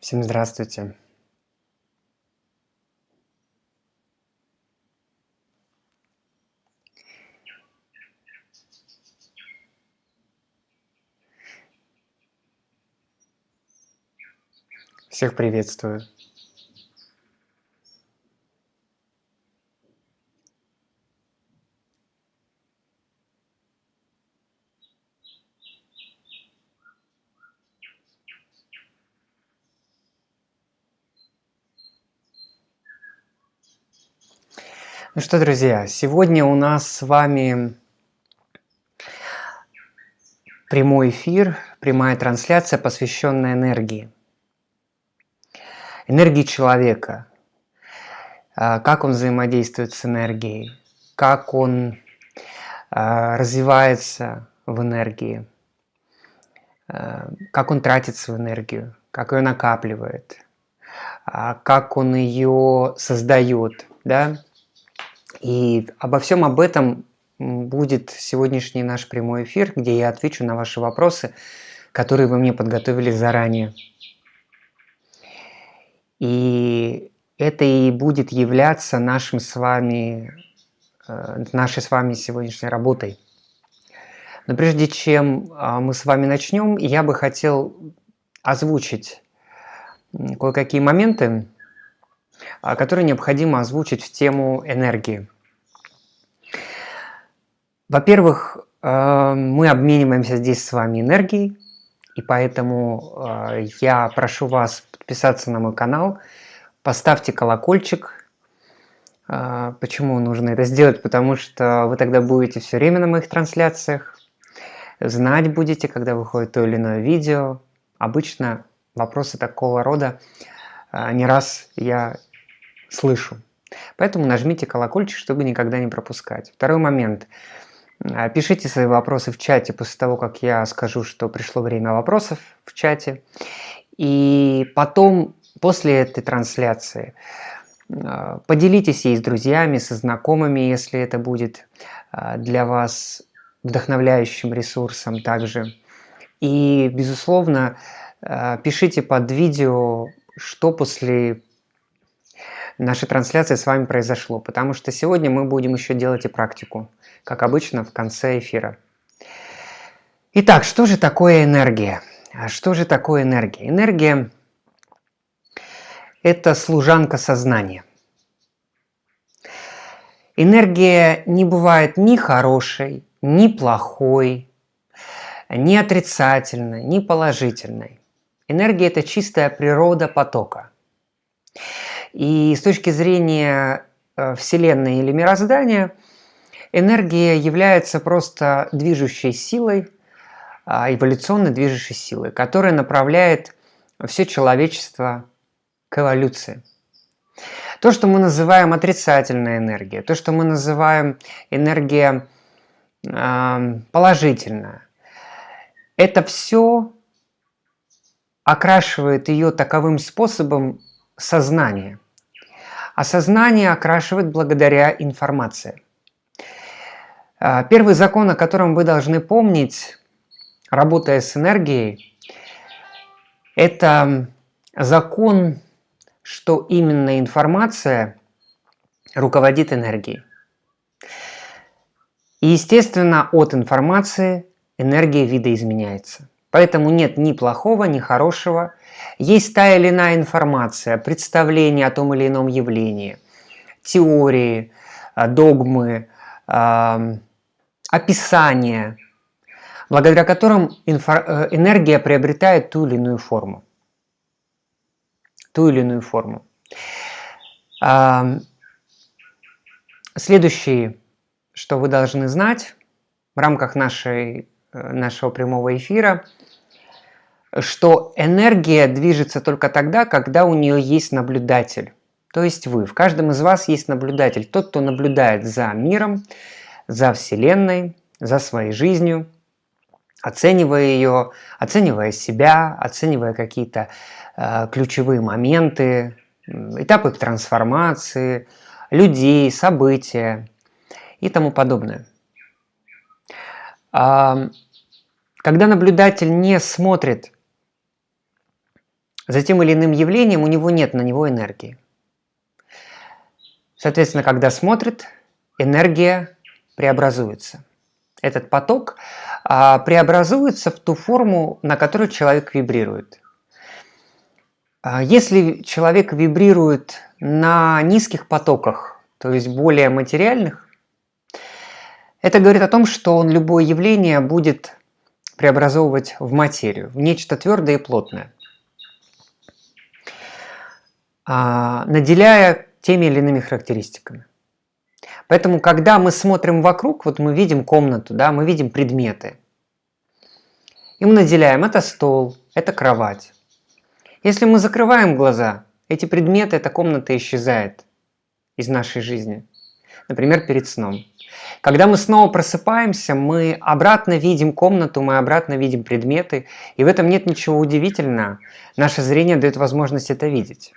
Всем здравствуйте. Всех приветствую. Ну что, друзья, сегодня у нас с вами прямой эфир, прямая трансляция, посвященная энергии. Энергии человека. А, как он взаимодействует с энергией, как он а, развивается в энергии, а, как он тратит свою энергию, как ее накапливает, как он ее создает. Да? И обо всем об этом будет сегодняшний наш прямой эфир, где я отвечу на ваши вопросы, которые вы мне подготовили заранее. И это и будет являться нашим с вами, э, нашей с вами сегодняшней работой. Но прежде чем а, мы с вами начнем, я бы хотел озвучить кое-какие моменты, которые необходимо озвучить в тему энергии. Во-первых, э, мы обмениваемся здесь с вами энергией, и поэтому э, я прошу вас подписаться на мой канал, поставьте колокольчик. Э, почему нужно это сделать? Потому что вы тогда будете все время на моих трансляциях, знать будете, когда выходит то или иное видео. Обычно вопросы такого рода не раз я слышу. Поэтому нажмите колокольчик, чтобы никогда не пропускать. Второй момент. А, пишите свои вопросы в чате после того, как я скажу, что пришло время вопросов в чате. И потом, после этой трансляции, а, поделитесь ей с друзьями, со знакомыми, если это будет а, для вас вдохновляющим ресурсом также. И, безусловно, пишите под видео, что после нашей трансляции с вами произошло, потому что сегодня мы будем еще делать и практику как обычно в конце эфира. Итак, что же такое энергия? А что же такое энергия? Энергия – это служанка сознания. Энергия не бывает ни хорошей, ни плохой, ни отрицательной, ни положительной. Энергия – это чистая природа потока. И с точки зрения э, Вселенной или мироздания – Энергия является просто движущей силой, а, эволюционной движущей силой, которая направляет все человечество к эволюции. То, что мы называем отрицательная энергия, то, что мы называем энергия э, положительная, это все окрашивает ее таковым способом сознание. А сознание окрашивает благодаря информации. А, первый закон, о котором вы должны помнить, работая с энергией, это закон, что именно информация руководит энергией. И, естественно, от информации энергия видоизменяется. Поэтому нет ни плохого, ни хорошего. Есть та или иная информация, представление о том или ином явлении, теории, догмы, описания, благодаря которым э, энергия приобретает ту или иную форму. Ту или иную форму. Следующее, что вы должны знать в рамках нашей, э, нашего прямого эфира, что энергия движется только тогда, когда у нее есть наблюдатель. То есть вы. В каждом из вас есть наблюдатель. Тот, кто наблюдает за миром, за Вселенной, за своей жизнью, оценивая ее, оценивая себя, оценивая какие-то э, ключевые моменты, этапы трансформации, людей, события и тому подобное. А, когда наблюдатель не смотрит за тем или иным явлением, у него нет на него энергии. Соответственно, когда смотрит, энергия преобразуется. Этот поток а, преобразуется в ту форму, на которую человек вибрирует. А, если человек вибрирует на низких потоках, то есть более материальных, это говорит о том, что он любое явление будет преобразовывать в материю, в нечто твердое и плотное, наделяя теми или иными характеристиками. Поэтому, когда мы смотрим вокруг, вот мы видим комнату, да, мы видим предметы. И мы наделяем, это стол, это кровать. Если мы закрываем глаза, эти предметы, эта комната исчезает из нашей жизни. Например, перед сном. Когда мы снова просыпаемся, мы обратно видим комнату, мы обратно видим предметы, и в этом нет ничего удивительного. Наше зрение дает возможность это видеть.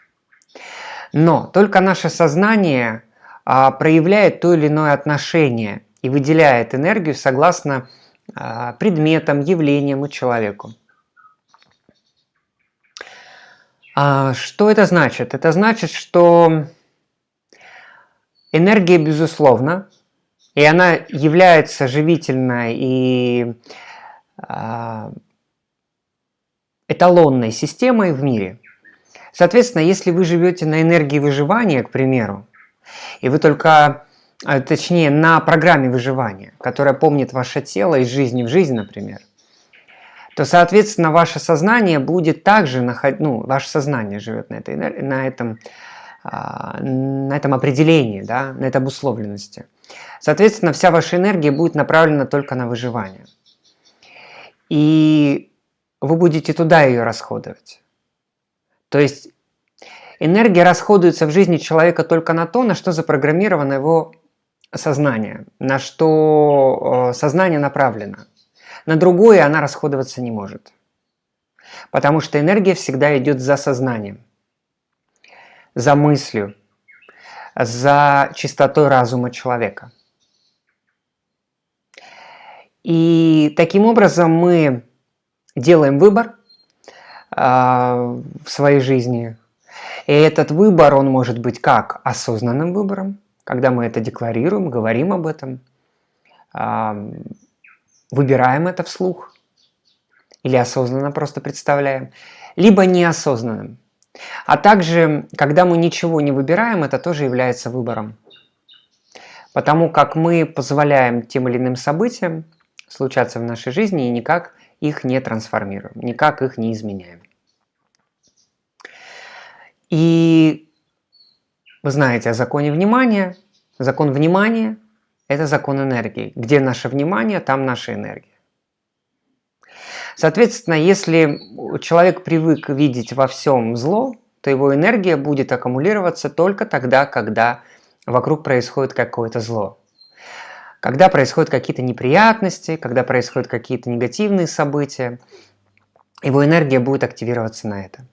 Но только наше сознание а, проявляет то или иное отношение и выделяет энергию согласно а, предметам, явлениям и человеку. А, что это значит? Это значит, что энергия, безусловно, и она является живительной и эталонной системой в мире. Соответственно, если вы живете на энергии выживания, к примеру, и вы только, а, точнее, на программе выживания, которая помнит ваше тело из жизни в жизнь, например, то, соответственно, ваше сознание будет также находить, ну, ваше сознание живет на, этой, на, этом, а, на этом определении, да, на этой обусловленности. Соответственно, вся ваша энергия будет направлена только на выживание. И вы будете туда ее расходовать. То есть энергия расходуется в жизни человека только на то, на что запрограммировано его сознание, на что э, сознание направлено. На другое она расходоваться не может. Потому что энергия всегда идет за сознанием, за мыслью, за чистотой разума человека. И таким образом мы делаем выбор в своей жизни. И этот выбор, он может быть как осознанным выбором, когда мы это декларируем, говорим об этом, э, выбираем это вслух или осознанно просто представляем, либо неосознанным. А также, когда мы ничего не выбираем, это тоже является выбором. Потому как мы позволяем тем или иным событиям случаться в нашей жизни и никак их не трансформируем, никак их не изменяем. И вы знаете о законе внимания. Закон внимания – это закон энергии. Где наше внимание, там наша энергия. Соответственно, если человек привык видеть во всем зло, то его энергия будет аккумулироваться только тогда, когда вокруг происходит какое-то зло. Когда происходят какие-то неприятности, когда происходят какие-то негативные события, его энергия будет активироваться на это.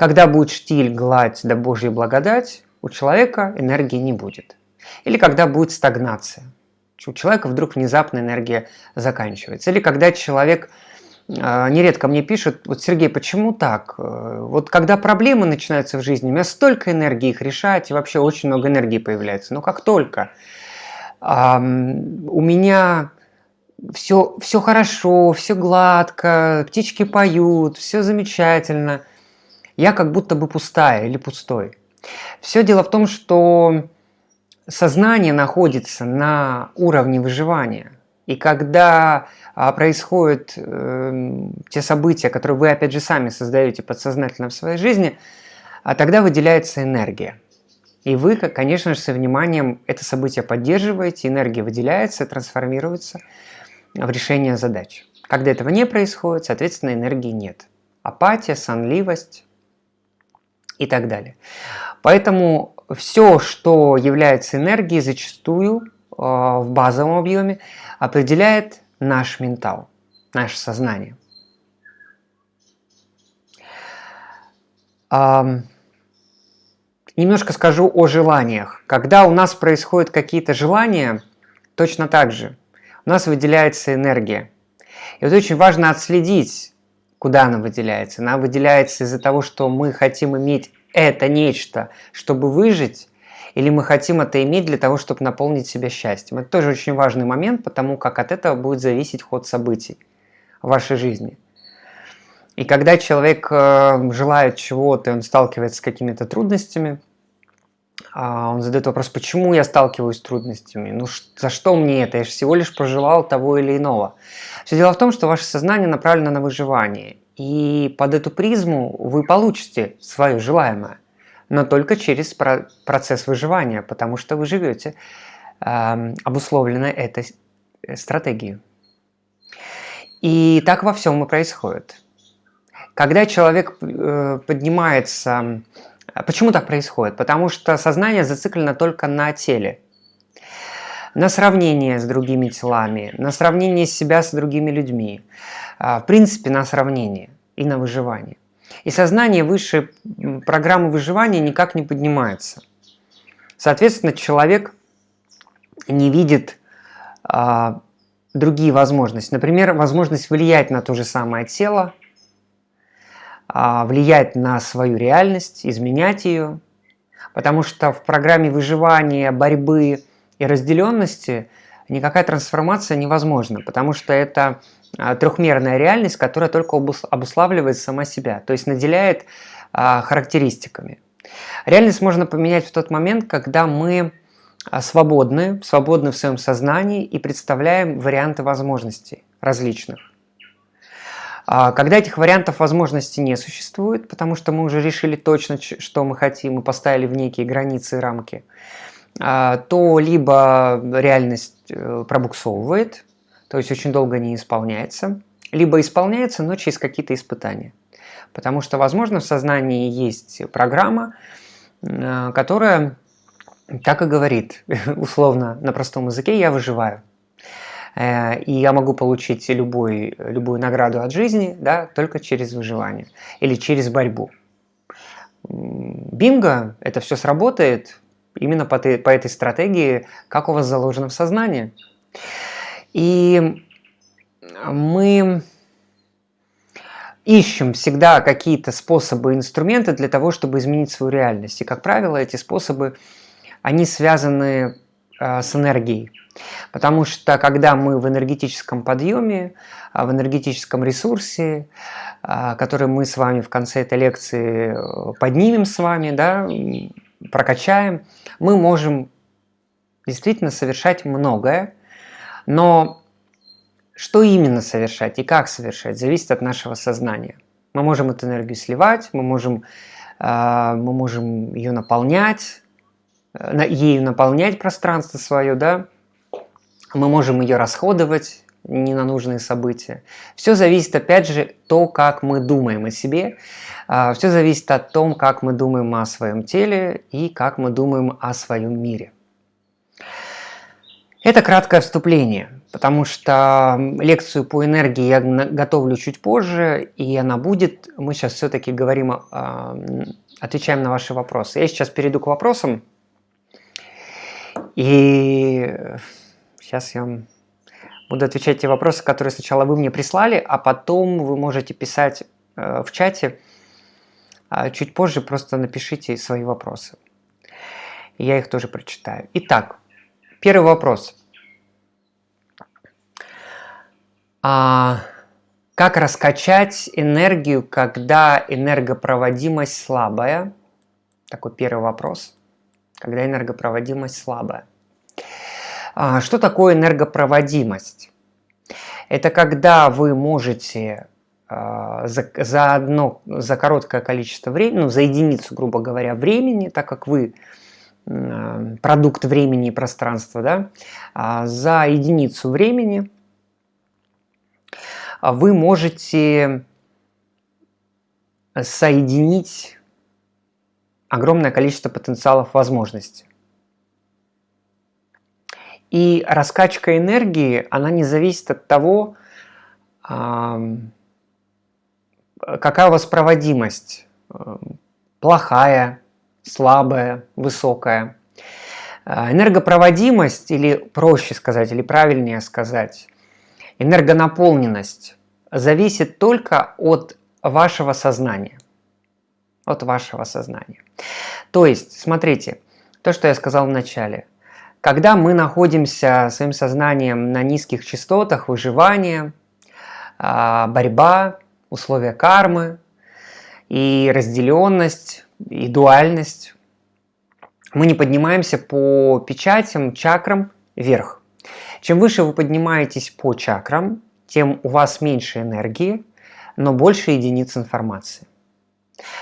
Когда будет штиль, гладь да Божья благодать, у человека энергии не будет. Или когда будет стагнация – у человека вдруг внезапно энергия заканчивается. Или когда человек а, нередко мне пишут, вот Сергей, почему так? Э, вот когда проблемы начинаются в жизни, у меня столько энергии их решать, и вообще очень много энергии появляется. Но как только а, у меня все, все хорошо, все гладко, птички поют, все замечательно, я как будто бы пустая или пустой. Все дело в том, что сознание находится на уровне выживания. И когда а, происходят э, те события, которые вы опять же сами создаете подсознательно в своей жизни, а тогда выделяется энергия. И вы, конечно же, со вниманием это событие поддерживаете, энергия выделяется, трансформируется в решение задач. Когда этого не происходит, соответственно, энергии нет. Апатия, сонливость и так далее. Поэтому все, что является энергией, зачастую а, в базовом объеме определяет наш ментал, наше сознание. Немножко скажу о желаниях. Когда у нас происходят какие-то желания, точно так же у нас выделяется энергия. И вот очень важно отследить, Куда она выделяется? Она выделяется из-за того, что мы хотим иметь это нечто, чтобы выжить, или мы хотим это иметь для того, чтобы наполнить себя счастьем. Это тоже очень важный момент, потому как от этого будет зависеть ход событий в вашей жизни. И когда человек э, желает чего-то, он сталкивается с какими-то трудностями, он задает вопрос, почему я сталкиваюсь с трудностями? Ну, за что мне это? Я же всего лишь проживал того или иного. Все дело в том, что ваше сознание направлено на выживание. И под эту призму вы получите свое желаемое, но только через процесс выживания, потому что вы живете э, обусловлено этой стратегией. И так во всем и происходит. Когда человек э, поднимается... Почему так происходит? Потому что сознание зациклено только на теле. На сравнение с другими телами, на сравнение себя с другими людьми. А, в принципе, на сравнение и на выживание. И сознание выше программы выживания никак не поднимается. Соответственно, человек не видит а, другие возможности. Например, возможность влиять на то же самое тело, а, влиять на свою реальность, изменять ее. Потому что в программе выживания, борьбы и разделенности никакая трансформация невозможна, потому что это а, трехмерная реальность, которая только обуславливает сама себя, то есть наделяет а, характеристиками. Реальность можно поменять в тот момент, когда мы свободны, свободны в своем сознании и представляем варианты возможностей различных. А, когда этих вариантов возможностей не существует, потому что мы уже решили точно, что мы хотим и поставили в некие границы и рамки, а, то либо реальность э, пробуксовывает, то есть очень долго не исполняется, либо исполняется, но через какие-то испытания. Потому что, возможно, в сознании есть программа, э, которая так и говорит, условно, на простом языке, я выживаю. Э, и я могу получить любой, любую награду от жизни да, только через выживание или через борьбу. Бинго, это все сработает именно по, по этой стратегии, как у вас заложено в сознании. И мы ищем всегда какие-то способы, инструменты для того, чтобы изменить свою реальность. И, как правило, эти способы, они связаны с энергией. Потому что когда мы в энергетическом подъеме, а, в энергетическом ресурсе, а, который мы с вами в конце этой лекции э, поднимем с вами, да, прокачаем, мы можем действительно совершать многое, но что именно совершать и как совершать, зависит от нашего сознания. Мы можем эту энергию сливать, мы можем, а, мы можем ее наполнять, э, ею наполнять пространство свое, да, мы можем ее расходовать не на нужные события. Все зависит, опять же, то, как мы думаем о себе. А, Все зависит от том, как мы думаем о своем теле и как мы думаем о своем мире. Это краткое вступление, потому что лекцию по энергии я готовлю чуть позже, и она будет. Мы сейчас все-таки говорим, а, отвечаем на ваши вопросы. Я сейчас перейду к вопросам. И Сейчас я вам буду отвечать те вопросы, которые сначала вы мне прислали, а потом вы можете писать э, в чате. А чуть позже просто напишите свои вопросы. Я их тоже прочитаю. Итак, первый вопрос. А, как раскачать энергию, когда энергопроводимость слабая? Такой первый вопрос. Когда энергопроводимость слабая. А, что такое энергопроводимость? Это когда вы можете а, за, за одно, за короткое количество времени, ну, за единицу, грубо говоря, времени, так как вы продукт времени и пространства, да, а, за единицу времени вы можете соединить огромное количество потенциалов возможностей. И раскачка энергии, она не зависит от того, какая у вас проводимость. Плохая, слабая, высокая. А, энергопроводимость, или проще сказать, или правильнее сказать, энергонаполненность зависит только от вашего сознания. От вашего сознания. То есть, смотрите, то, что я сказал в начале. Когда мы находимся своим сознанием на низких частотах выживания, а, борьба, условия кармы и разделенность, и дуальность, мы не поднимаемся по печатям, чакрам вверх. Чем выше вы поднимаетесь по чакрам, тем у вас меньше энергии, но больше единиц информации.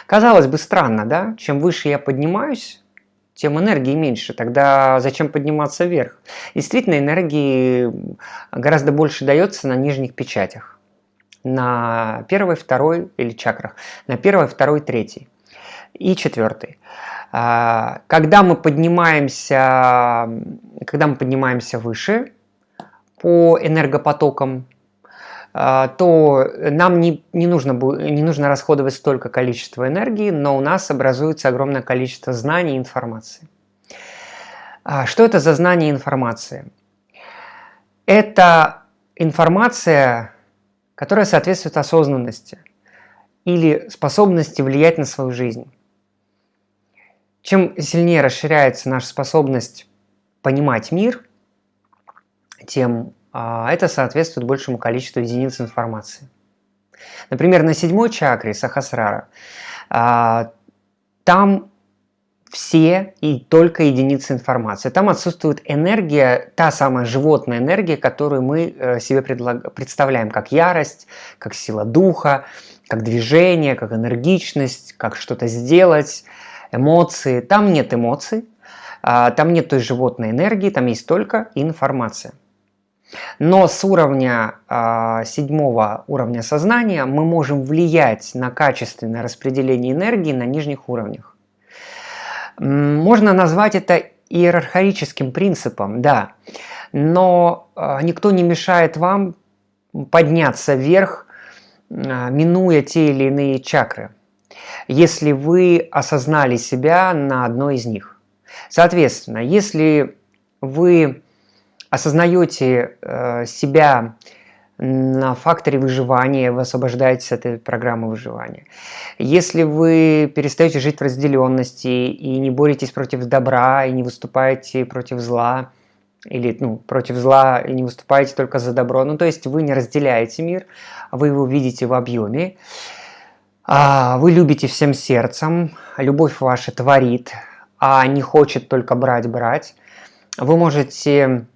Казалось бы, странно, да? Чем выше я поднимаюсь, тем энергии меньше. Тогда зачем подниматься вверх? Действительно, энергии гораздо больше дается на нижних печатях. На первой, второй или чакрах. На первой, второй, третьей и четвертой. А, когда мы поднимаемся, когда мы поднимаемся выше по энергопотокам, то нам не, не, нужно, не нужно расходовать столько количества энергии, но у нас образуется огромное количество знаний и информации. А, что это за знания и информация? Это информация, которая соответствует осознанности или способности влиять на свою жизнь. Чем сильнее расширяется наша способность понимать мир, тем а, это соответствует большему количеству единиц информации. Например, на седьмой чакре Сахасрара а, там все и только единицы информации. Там отсутствует энергия, та самая животная энергия, которую мы э, себе представляем как ярость, как сила духа, как движение, как энергичность, как что-то сделать, эмоции. Там нет эмоций, а, там нет той животной энергии, там есть только информация. Но с уровня э, седьмого уровня сознания мы можем влиять на качественное распределение энергии на нижних уровнях. Можно назвать это иерархическим принципом, да, но э, никто не мешает вам подняться вверх, э, минуя те или иные чакры если вы осознали себя на одной из них. Соответственно, если вы осознаете э, себя на факторе выживания, вы освобождаетесь от этой программы выживания. Если вы перестаете жить в разделенности и не боретесь против добра, и не выступаете против зла, или ну, против зла и не выступаете только за добро, ну то есть вы не разделяете мир, вы его видите в объеме, а, вы любите всем сердцем, любовь ваша творит, а не хочет только брать-брать. Вы можете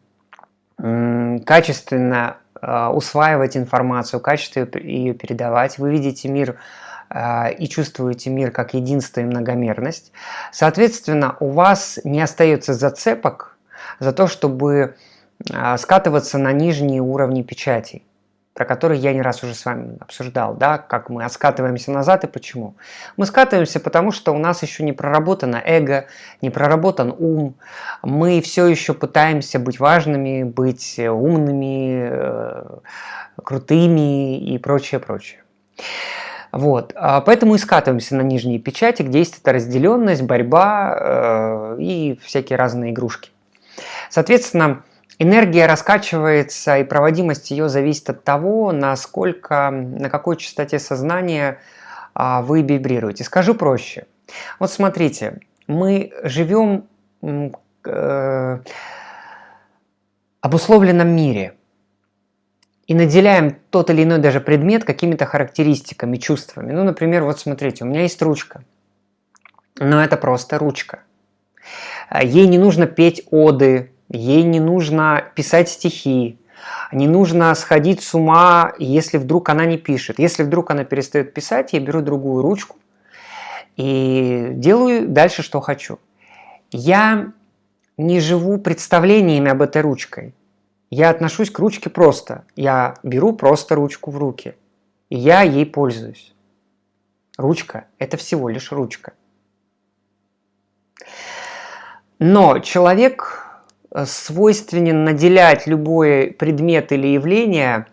качественно а, усваивать информацию, качественно ее передавать. Вы видите мир а, и чувствуете мир как единство и многомерность. Соответственно, у вас не остается зацепок за то, чтобы скатываться на нижние уровни печатей про который я не раз уже с вами обсуждал, да, как мы скатываемся назад и почему. Мы скатываемся, потому что у нас еще не проработано эго, не проработан ум, мы все еще пытаемся быть важными, быть умными, э, крутыми и прочее, прочее. Вот, а поэтому и скатываемся на нижние печати, где есть эта разделенность, борьба э, и всякие разные игрушки. Соответственно, Энергия раскачивается, и проводимость ее зависит от того, насколько, на какой частоте сознания а, вы вибрируете. Скажу проще. Вот смотрите, мы живем э, обусловленном мире и наделяем тот или иной даже предмет какими-то характеристиками, чувствами. Ну, например, вот смотрите, у меня есть ручка, но это просто ручка. Ей не нужно петь оды, ей не нужно писать стихи, не нужно сходить с ума, если вдруг она не пишет. Если вдруг она перестает писать, я беру другую ручку и делаю дальше, что хочу. Я не живу представлениями об этой ручкой. Я отношусь к ручке просто. Я беру просто ручку в руки. И я ей пользуюсь. Ручка – это всего лишь ручка. Но человек свойственен наделять любой предмет или явление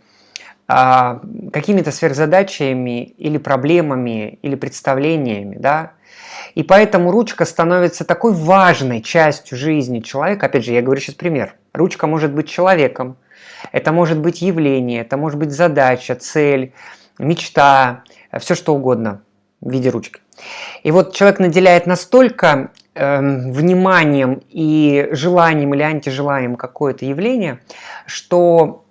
а, какими-то сверхзадачами или проблемами или представлениями, да, и поэтому ручка становится такой важной частью жизни человека. Опять же, я говорю сейчас пример. Ручка может быть человеком, Это может быть явление, это может быть задача, цель, мечта, все что угодно в виде ручки. И вот человек наделяет настолько э, вниманием и желанием или антижеланием какое-то явление, что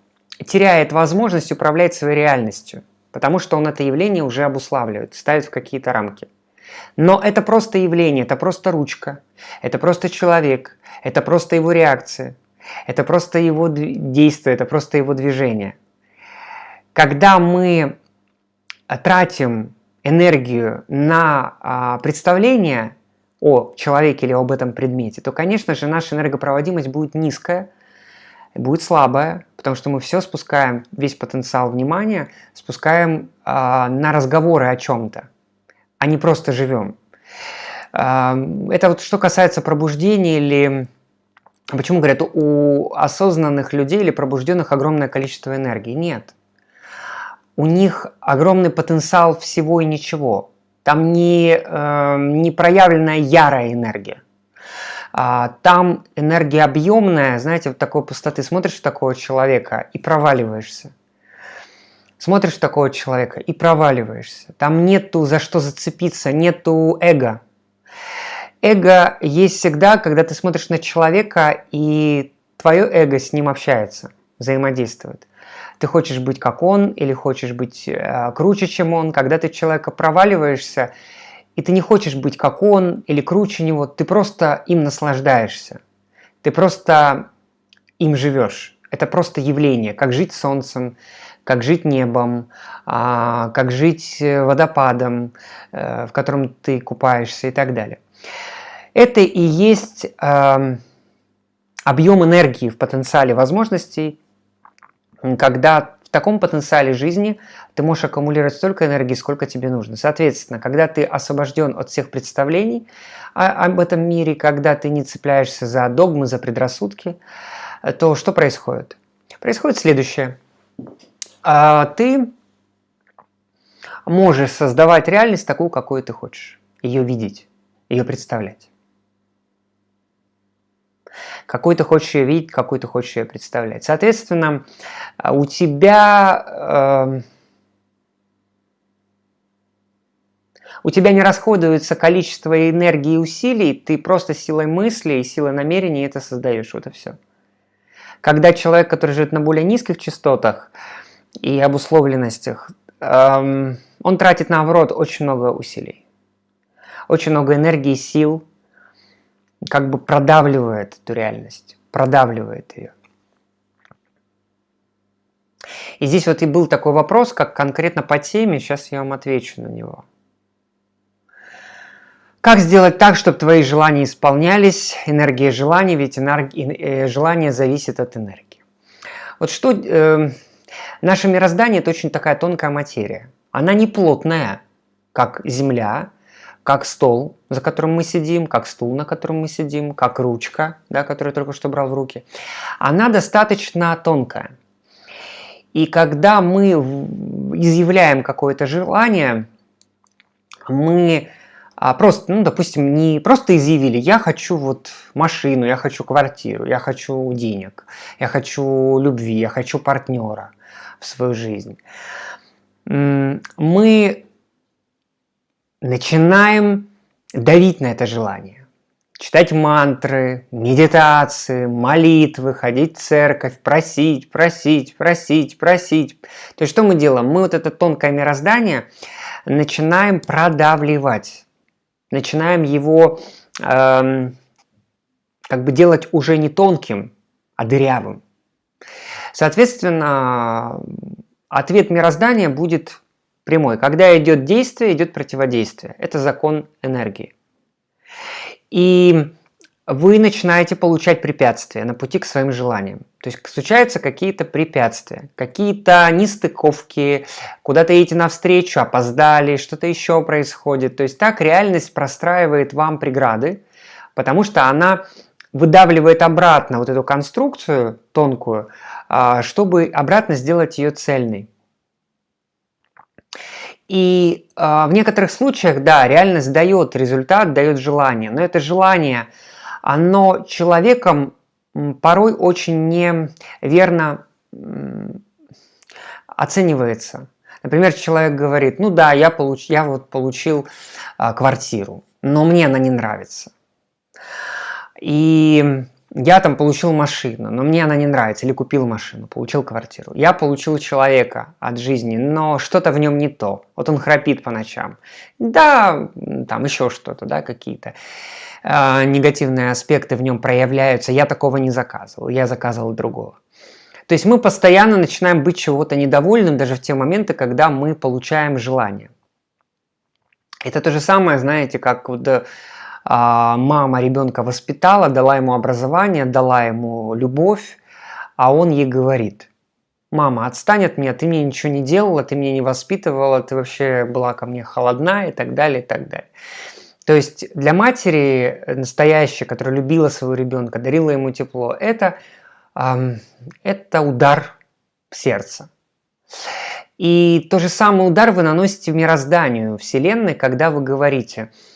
теряет возможность управлять своей реальностью, потому что он это явление уже обуславливает, ставит в какие-то рамки. Но это просто явление, это просто ручка, это просто человек, это просто его реакция, это просто его действие, это просто его движение. Когда мы тратим энергию на а, представление о человеке или об этом предмете, то, конечно же, наша энергопроводимость будет низкая, будет слабая, потому что мы все спускаем, весь потенциал внимания спускаем а, на разговоры о чем-то, а не просто живем. А, это вот что касается пробуждения или... Почему говорят, у осознанных людей или пробужденных огромное количество энергии? Нет у них огромный потенциал всего и ничего. Там не, э, не проявленная ярая энергия. А, там энергия объемная, знаете, вот такой пустоты. Смотришь в такого человека и проваливаешься. Смотришь в такого человека и проваливаешься. Там нету за что зацепиться, нету эго. Эго есть всегда, когда ты смотришь на человека, и твое эго с ним общается, взаимодействует ты хочешь быть как он или хочешь быть э, круче, чем он. Когда ты человека проваливаешься, и ты не хочешь быть как он или круче него, ты просто им наслаждаешься. Ты просто им живешь. Это просто явление, как жить солнцем, как жить небом, а, как жить э, водопадом, э, в котором ты купаешься и так далее. Это и есть эм, объем энергии в потенциале возможностей, когда в таком потенциале жизни ты можешь аккумулировать столько энергии, сколько тебе нужно. Соответственно, когда ты освобожден от всех представлений об этом мире, когда ты не цепляешься за догмы, за предрассудки, то что происходит? Происходит следующее. А, ты можешь создавать реальность такую, какую ты хочешь, ее видеть, ее представлять. Какой ты хочешь ее видеть, какой ты хочешь ее представлять. Соответственно, у тебя... Э, у тебя не расходуется количество энергии и усилий, ты просто силой мысли и силой намерений это создаешь. Вот и все. Когда человек, который живет на более низких частотах и обусловленностях, эм, он тратит, наоборот, очень много усилий. Очень много энергии, сил, как бы продавливает эту реальность, продавливает ее. И здесь вот и был такой вопрос, как конкретно по теме, сейчас я вам отвечу на него. Как сделать так, чтобы твои желания исполнялись, энергия желаний, ведь энергия, э, желание зависит от энергии. Вот что, э, наше мироздание – это очень такая тонкая материя. Она не плотная, как Земля, как стол, за которым мы сидим, как стул, на котором мы сидим, как ручка, да, которую только что брал в руки, она достаточно тонкая. И когда мы изъявляем какое-то желание, мы а, просто, ну, допустим, не просто изъявили, я хочу вот машину, я хочу квартиру, я хочу денег, я хочу любви, я хочу партнера в свою жизнь. Мы начинаем давить на это желание. Читать мантры, медитации, молитвы, ходить в церковь, просить, просить, просить, просить. То есть что мы делаем? Мы вот это тонкое мироздание начинаем продавливать. Начинаем его эм, как бы делать уже не тонким, а дырявым. Соответственно, ответ мироздания будет прямой. Когда идет действие, идет противодействие. Это закон энергии. И вы начинаете получать препятствия на пути к своим желаниям. То есть случаются какие-то препятствия, какие-то нестыковки, куда-то едете навстречу, опоздали, что-то еще происходит. То есть так реальность простраивает вам преграды, потому что она выдавливает обратно вот эту конструкцию тонкую, а, чтобы обратно сделать ее цельной. И э, в некоторых случаях, да, реальность дает результат, дает желание, но это желание, оно человеком порой очень неверно оценивается. Например, человек говорит, ну да, я, получ, я вот получил а, квартиру, но мне она не нравится. И я там получил машину, но мне она не нравится, или купил машину, получил квартиру. Я получил человека от жизни, но что-то в нем не то. Вот он храпит по ночам. Да, там еще что-то, да, какие-то э, негативные аспекты в нем проявляются. Я такого не заказывал, я заказывал другого. То есть мы постоянно начинаем быть чего-то недовольным, даже в те моменты, когда мы получаем желание. Это то же самое, знаете, как вот а, мама ребенка воспитала, дала ему образование, дала ему любовь, а он ей говорит, мама, отстань от меня, ты мне ничего не делала, ты меня не воспитывала, ты вообще была ко мне холодна и так далее, и так далее. То есть для матери настоящей, которая любила своего ребенка, дарила ему тепло, это, это удар в сердце. И то же самый удар вы наносите в мирозданию Вселенной, когда вы говорите – а,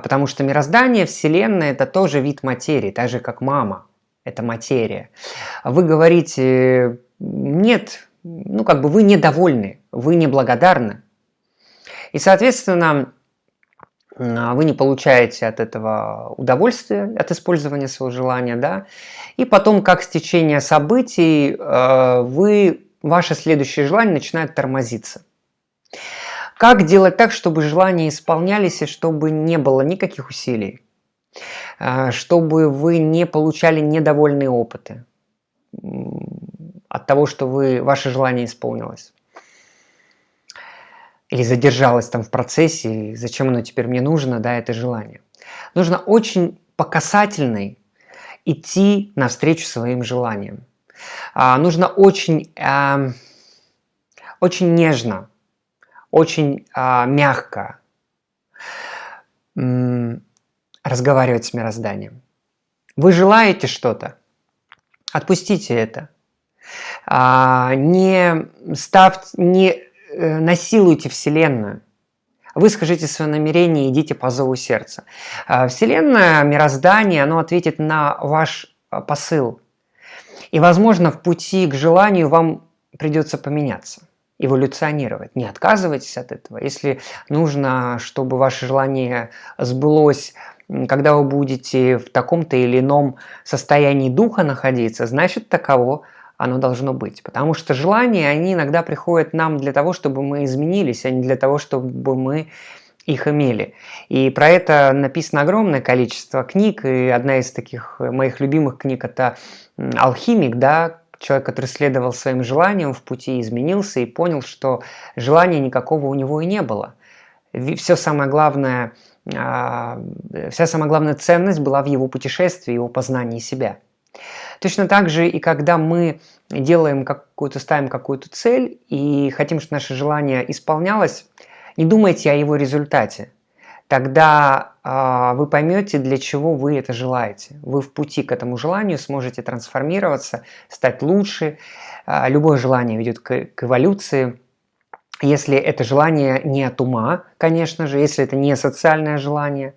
потому что мироздание, Вселенная – это тоже вид материи, так же как мама – это материя. Вы говорите, нет, ну как бы вы недовольны, вы неблагодарны. И, соответственно, а, вы не получаете от этого удовольствия, от использования своего желания, да, и потом, как стечение событий, а, вы, ваше следующее желание начинает тормозиться. Как делать так, чтобы желания исполнялись и чтобы не было никаких усилий? А, чтобы вы не получали недовольные опыты от того, что вы, ваше желание исполнилось. Или задержалось там в процессе, зачем оно теперь мне нужно, да, это желание. Нужно очень по касательной идти навстречу своим желаниям. А, нужно очень, а, очень нежно очень а, мягко разговаривать с мирозданием. Вы желаете что-то? Отпустите это. А, не, ставьте, не э, насилуйте Вселенную. Выскажите свое намерение идите по зову сердца. А, Вселенная, мироздание, оно ответит на ваш а, посыл. И, возможно, в пути к желанию вам придется поменяться эволюционировать. Не отказывайтесь от этого. Если нужно, чтобы ваше желание сбылось, когда вы будете в таком-то или ином состоянии духа находиться, значит таково оно должно быть. Потому что желания, они иногда приходят нам для того, чтобы мы изменились, а не для того, чтобы мы их имели. И про это написано огромное количество книг, и одна из таких моих любимых книг – это «Алхимик», да, человек, который следовал своим желаниям в пути, изменился и понял, что желания никакого у него и не было. Все самое главное, а, вся самая главная ценность была в его путешествии, его познании себя. Точно так же и когда мы делаем какую-то, ставим какую-то цель и хотим, чтобы наше желание исполнялось, не думайте о его результате тогда э, вы поймете, для чего вы это желаете. Вы в пути к этому желанию сможете трансформироваться, стать лучше. Э, любое желание ведет к, к эволюции. Если это желание не от ума, конечно же, если это не социальное желание,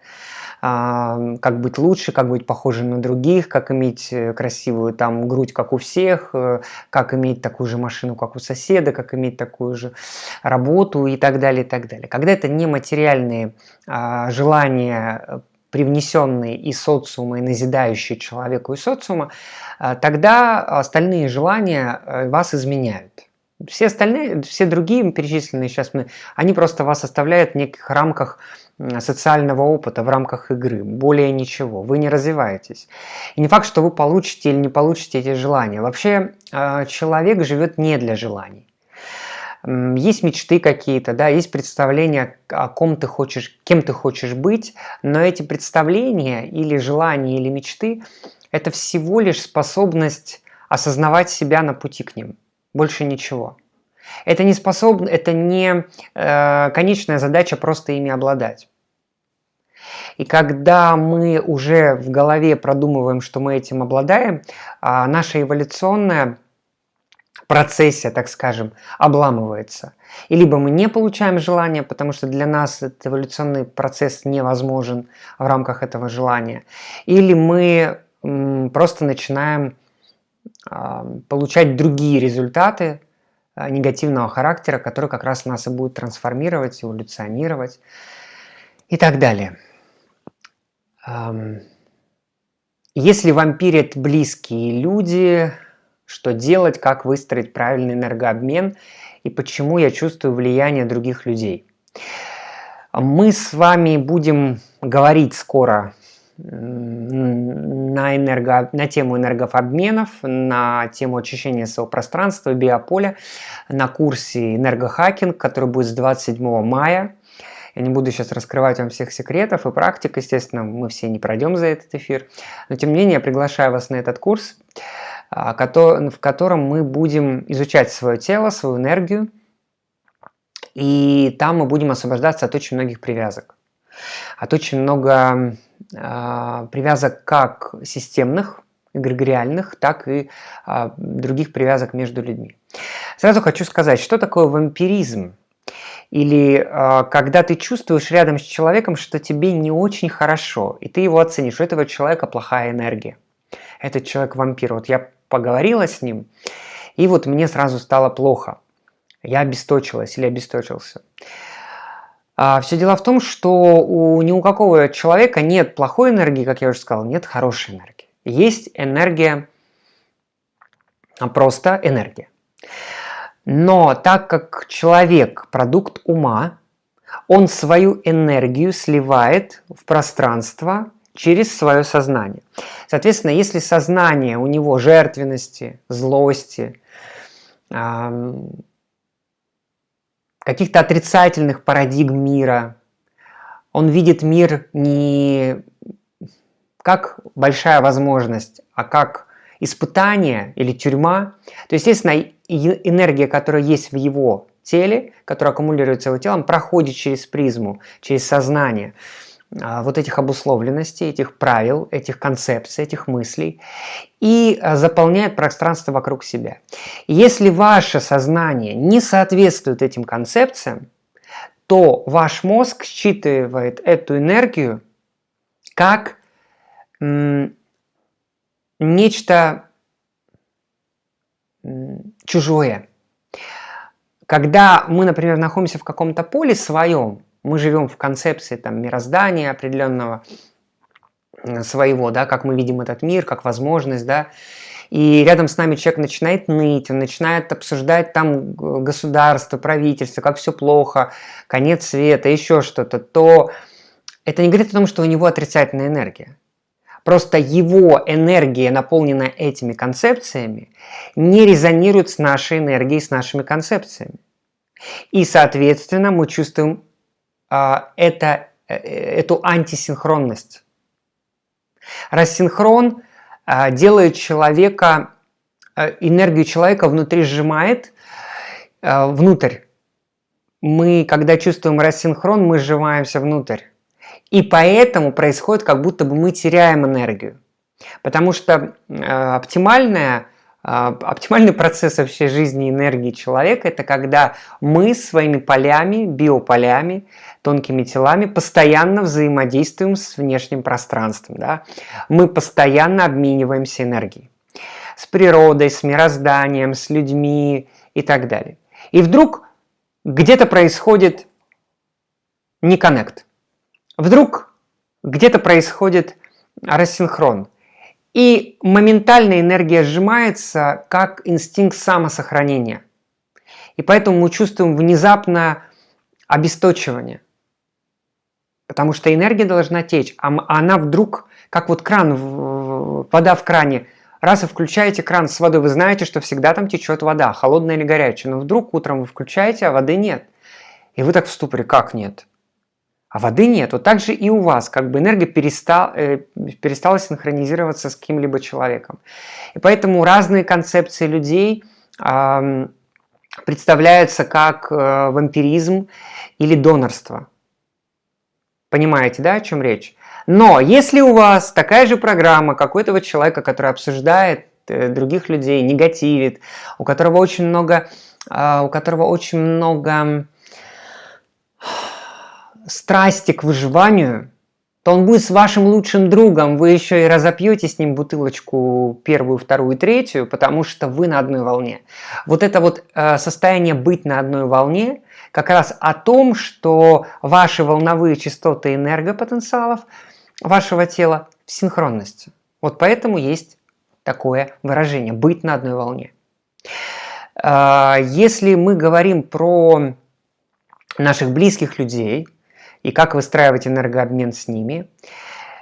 как быть лучше, как быть похожим на других, как иметь э, красивую там грудь, как у всех, э, как иметь такую же машину, как у соседа, как иметь такую же работу и так далее, и так далее. Когда это не материальные а, желания, э, привнесенные из социума и назидающие человеку и социума, тогда остальные желания вас изменяют. Все остальные, все другие перечисленные сейчас, мы, они просто вас оставляют в неких рамках социального опыта в рамках игры, более ничего, вы не развиваетесь. И не факт, что вы получите или не получите эти желания. Вообще а, человек живет не для желаний. Есть мечты какие-то, да, есть представления, о ком ты хочешь, кем ты хочешь быть, но эти представления или желания, или мечты – это всего лишь способность осознавать себя на пути к ним, больше ничего. Это не способно, это не э, конечная задача просто ими обладать. И когда мы уже в голове продумываем, что мы этим обладаем, э, наша эволюционная процессия, так скажем, обламывается. И либо мы не получаем желания, потому что для нас этот эволюционный процесс невозможен в рамках этого желания, или мы просто начинаем получать другие результаты негативного характера, которые как раз нас и будут трансформировать, эволюционировать и так далее. Если вампирят близкие люди, что делать, как выстроить правильный энергообмен и почему я чувствую влияние других людей. Мы с вами будем говорить скоро на, энерго, на тему энергообменов, на тему очищения своего пространства, биополя, на курсе энергохакинг, который будет с 27 мая. Я не буду сейчас раскрывать вам всех секретов и практик, естественно, мы все не пройдем за этот эфир. Но тем не менее, я приглашаю вас на этот курс, а, в котором мы будем изучать свое тело, свою энергию, и там мы будем освобождаться от очень многих привязок. От очень много привязок как системных, эгрегориальных, так и э, других привязок между людьми. Сразу хочу сказать, что такое вампиризм? Или э, когда ты чувствуешь рядом с человеком, что тебе не очень хорошо, и ты его оценишь, у этого человека плохая энергия. Этот человек вампир. Вот я поговорила с ним, и вот мне сразу стало плохо. Я обесточилась или обесточился. А, все дело в том, что у, ни у какого человека нет плохой энергии, как я уже сказал, нет хорошей энергии. Есть энергия, а просто энергия. Но так как человек – продукт ума, он свою энергию сливает в пространство через свое сознание. Соответственно, если сознание у него жертвенности, злости, каких-то отрицательных парадигм мира, он видит мир не как большая возможность, а как испытание или тюрьма, то, естественно, энергия, которая есть в его теле, которая аккумулируется его телом, проходит через призму, через сознание вот этих обусловленностей, этих правил, этих концепций, этих мыслей и а, заполняет пространство вокруг себя. Если ваше сознание не соответствует этим концепциям, то ваш мозг считывает эту энергию как нечто чужое. Когда мы, например, находимся в каком-то поле своем, мы живем в концепции там, мироздания определенного своего, да, как мы видим этот мир, как возможность, да, и рядом с нами человек начинает ныть, он начинает обсуждать там государство, правительство, как все плохо, конец света, еще что-то, то это не говорит о том, что у него отрицательная энергия. Просто его энергия, наполненная этими концепциями, не резонирует с нашей энергией, с нашими концепциями. И, соответственно, мы чувствуем это, э, эту антисинхронность. Рассинхрон а, делает человека, а, энергию человека внутри сжимает, внутрь. Мы, когда чувствуем рассинхрон, мы сжимаемся внутрь. И поэтому происходит, как будто бы мы теряем энергию. Потому что э, оптимальная, э, оптимальный процесс вообще жизни энергии человека – это когда мы своими полями, биополями, тонкими телами постоянно взаимодействуем с внешним пространством. Да? Мы постоянно обмениваемся энергией. С природой, с мирозданием, с людьми и так далее. И вдруг где-то происходит не коннект. Вдруг где-то происходит рассинхрон. И моментально энергия сжимается, как инстинкт самосохранения. И поэтому мы чувствуем внезапное обесточивание. Потому что энергия должна течь, а она вдруг, как вот кран, вода в кране, раз вы включаете кран с водой, вы знаете, что всегда там течет вода, холодная или горячая, но вдруг утром вы включаете, а воды нет. И вы так в ступоре, как нет? А воды нет. Вот так же и у вас, как бы энергия перестал, э, перестала синхронизироваться с каким-либо человеком. И поэтому разные концепции людей э, представляются как э, вампиризм или донорство. Понимаете, да, о чем речь? Но если у вас такая же программа какой-то человека, который обсуждает э, других людей, негативит, у которого очень много, э, у которого очень много страсти к выживанию, то он будет с вашим лучшим другом. Вы еще и разопьете с ним бутылочку первую, вторую, третью, потому что вы на одной волне. Вот это вот э, состояние быть на одной волне как раз о том, что ваши волновые частоты энергопотенциалов вашего тела в синхронности. Вот поэтому есть такое выражение – быть на одной волне. Э, если мы говорим про наших близких людей – и как выстраивать энергообмен с ними.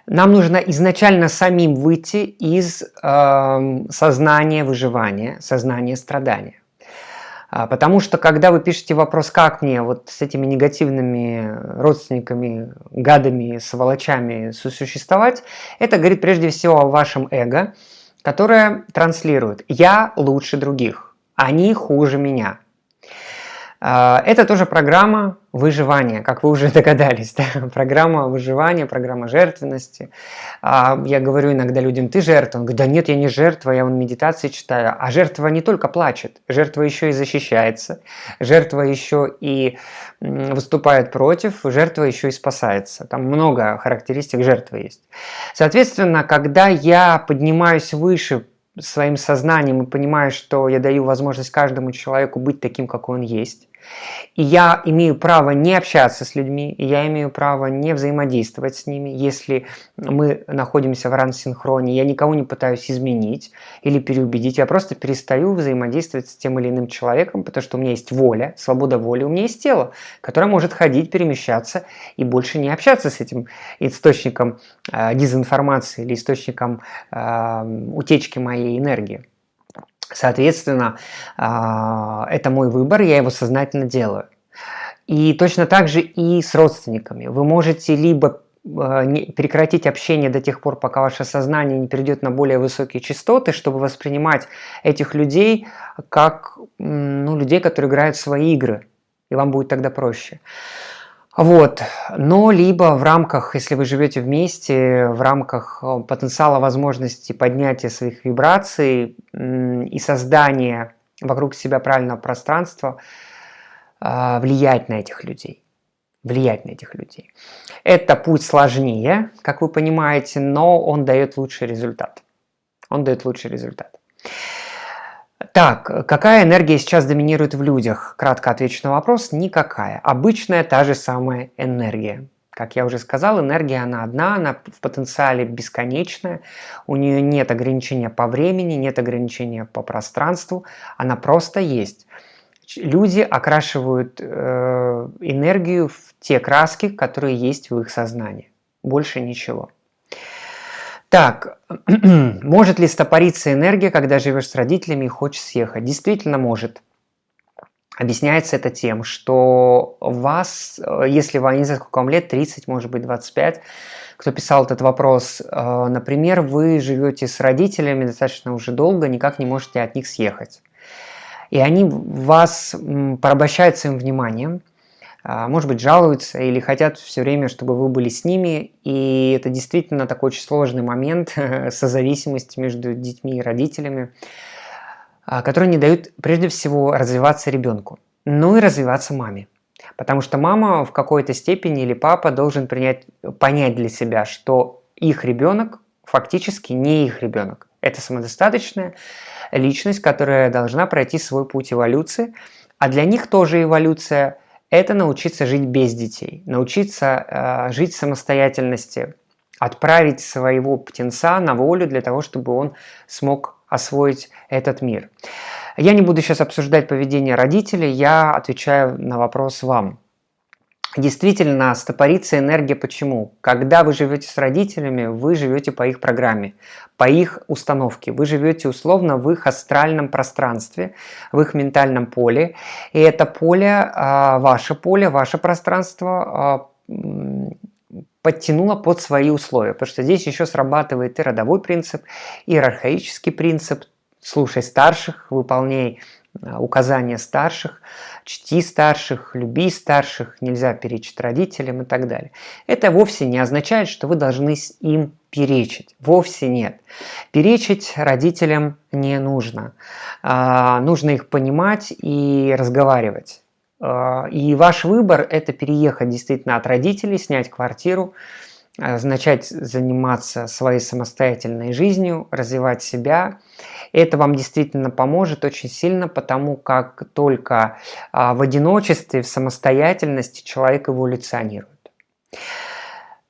Нам нужно изначально самим выйти из э, сознания выживания, сознания страдания. А, потому что когда вы пишете вопрос, как мне вот с этими негативными родственниками, гадами, сволочами сосуществовать, это говорит прежде всего о вашем эго, которое транслирует «я лучше других», «они хуже меня», это тоже программа выживания, как вы уже догадались. Да? Программа выживания, программа жертвенности. А, я говорю иногда людям, ты жертва. Он говорит, да нет, я не жертва, я вон медитации читаю. А жертва не только плачет, жертва еще и защищается, жертва еще и выступает против, жертва еще и спасается. Там много характеристик жертвы есть. Соответственно, когда я поднимаюсь выше своим сознанием и понимаю, что я даю возможность каждому человеку быть таким, какой он есть, и я имею право не общаться с людьми, и я имею право не взаимодействовать с ними, если мы находимся в рансинхроне. Я никого не пытаюсь изменить или переубедить, я просто перестаю взаимодействовать с тем или иным человеком, потому что у меня есть воля, свобода воли, у меня есть тело, которое может ходить, перемещаться и больше не общаться с этим источником э, дезинформации или источником э, утечки моей энергии. Соответственно, а, это мой выбор, я его сознательно делаю. И точно так же и с родственниками. Вы можете либо а, прекратить общение до тех пор, пока ваше сознание не перейдет на более высокие частоты, чтобы воспринимать этих людей как ну, людей, которые играют в свои игры, и вам будет тогда проще. Вот. Но либо в рамках, если вы живете вместе, в рамках э, потенциала возможности поднятия своих вибраций и создания вокруг себя правильного пространства, а, влиять на этих людей. Влиять на этих людей. Это путь сложнее, как вы понимаете, но он дает лучший результат. Он дает лучший результат. Так, какая энергия сейчас доминирует в людях? Кратко отвечу на вопрос. Никакая. Обычная та же самая энергия. Как я уже сказал, энергия она одна, она в потенциале бесконечная, у нее нет ограничения по времени, нет ограничения по пространству, она просто есть. Люди окрашивают э, энергию в те краски, которые есть в их сознании. Больше ничего. Так, может ли стопориться энергия, когда живешь с родителями и хочешь съехать? Действительно может. Объясняется это тем, что вас, э, если вам, не знаю, сколько вам лет, 30, может быть, 25, кто писал этот вопрос, э, например, вы живете с родителями достаточно уже долго, никак не можете от них съехать. И они вас порабощают своим вниманием, может быть, жалуются или хотят все время, чтобы вы были с ними. И это действительно такой очень сложный момент созависимости между детьми и родителями, а, который не дают прежде всего развиваться ребенку, ну и развиваться маме. Потому что мама в какой-то степени или папа должен принять, понять для себя, что их ребенок фактически не их ребенок. Это самодостаточная личность, которая должна пройти свой путь эволюции, а для них тоже эволюция – это научиться жить без детей, научиться э, жить самостоятельности, отправить своего птенца на волю для того, чтобы он смог освоить этот мир. Я не буду сейчас обсуждать поведение родителей, я отвечаю на вопрос вам. Действительно, стопорится энергия почему? Когда вы живете с родителями, вы живете по их программе, по их установке. Вы живете условно в их астральном пространстве, в их ментальном поле. И это поле, а, ваше поле, ваше пространство а, подтянуло под свои условия. Потому что здесь еще срабатывает и родовой принцип, и архаический принцип. Слушай старших, выполняй указания старших, чти старших, люби старших, нельзя перечить родителям и так далее. Это вовсе не означает, что вы должны им перечить. Вовсе нет. Перечить родителям не нужно. А, нужно их понимать и разговаривать. А, и ваш выбор – это переехать действительно от родителей, снять квартиру, начать заниматься своей самостоятельной жизнью, развивать себя. Это вам действительно поможет очень сильно, потому как только в одиночестве, в самостоятельности человек эволюционирует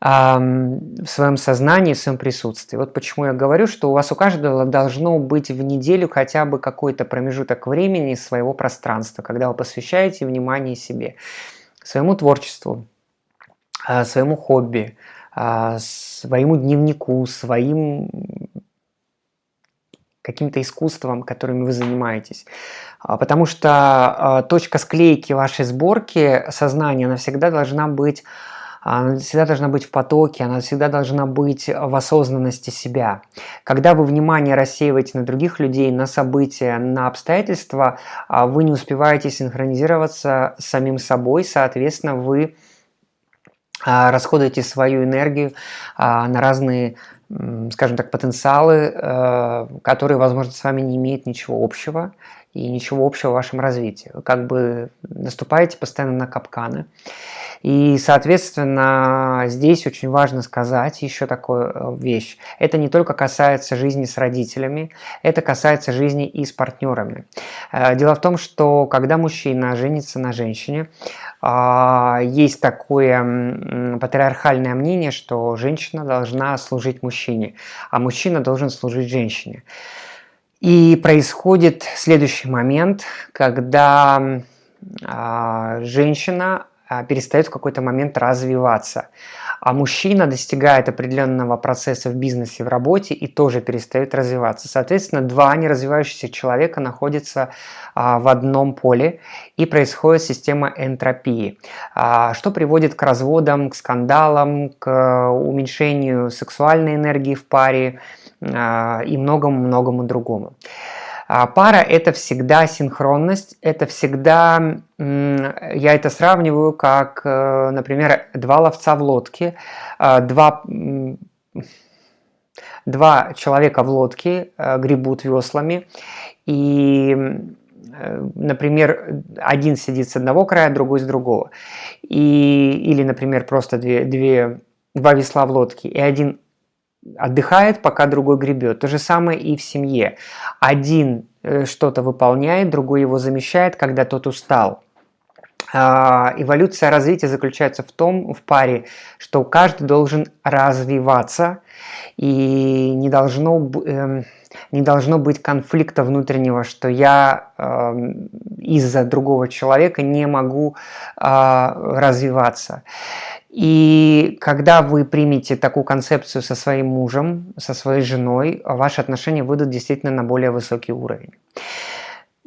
в своем сознании, в своем присутствии. Вот почему я говорю, что у вас у каждого должно быть в неделю хотя бы какой-то промежуток времени своего пространства, когда вы посвящаете внимание себе, своему творчеству, а, своему хобби, а, своему дневнику, своим каким-то искусством, которыми вы занимаетесь. А, потому что точка склейки вашей сборки сознания, она всегда должна быть она всегда должна быть в потоке, она всегда должна быть в осознанности себя. Когда вы внимание рассеиваете на других людей, на события, на обстоятельства, а вы не успеваете синхронизироваться с самим собой, соответственно, вы а, расходуете свою энергию а, на разные скажем так, потенциалы, э, которые, возможно, с вами не имеют ничего общего и ничего общего в вашем развитии. Вы как бы наступаете постоянно на капканы. И, соответственно, здесь очень важно сказать еще такую э, вещь. Это не только касается жизни с родителями, это касается жизни и с партнерами. Э, дело в том, что когда мужчина женится на женщине, а, есть такое патриархальное мнение, что женщина должна служить мужчине, а мужчина должен служить женщине. И происходит следующий момент, когда а, женщина а, перестает в какой-то момент развиваться. А мужчина достигает определенного процесса в бизнесе, в работе и тоже перестает развиваться. Соответственно, два неразвивающихся человека находятся а, в одном поле и происходит система энтропии, а, что приводит к разводам, к скандалам, к уменьшению сексуальной энергии в паре а, и многому-многому другому. А пара – это всегда синхронность, это всегда, я это сравниваю как, э, например, два ловца в лодке, а, два, два человека в лодке э, гребут веслами, и, э, например, один сидит с одного края, другой с другого, и, или, например, просто две, две, два весла в лодке, и один отдыхает, пока другой гребет. То же самое и в семье. Один э, что-то выполняет, другой его замещает, когда тот устал. А, эволюция развития заключается в том, в паре, что каждый должен развиваться, и не должно, эм, не должно быть конфликта внутреннего, что я эм, из-за другого человека не могу а, развиваться. И когда вы примете такую концепцию со своим мужем, со своей женой, ваши отношения выйдут действительно на более высокий уровень.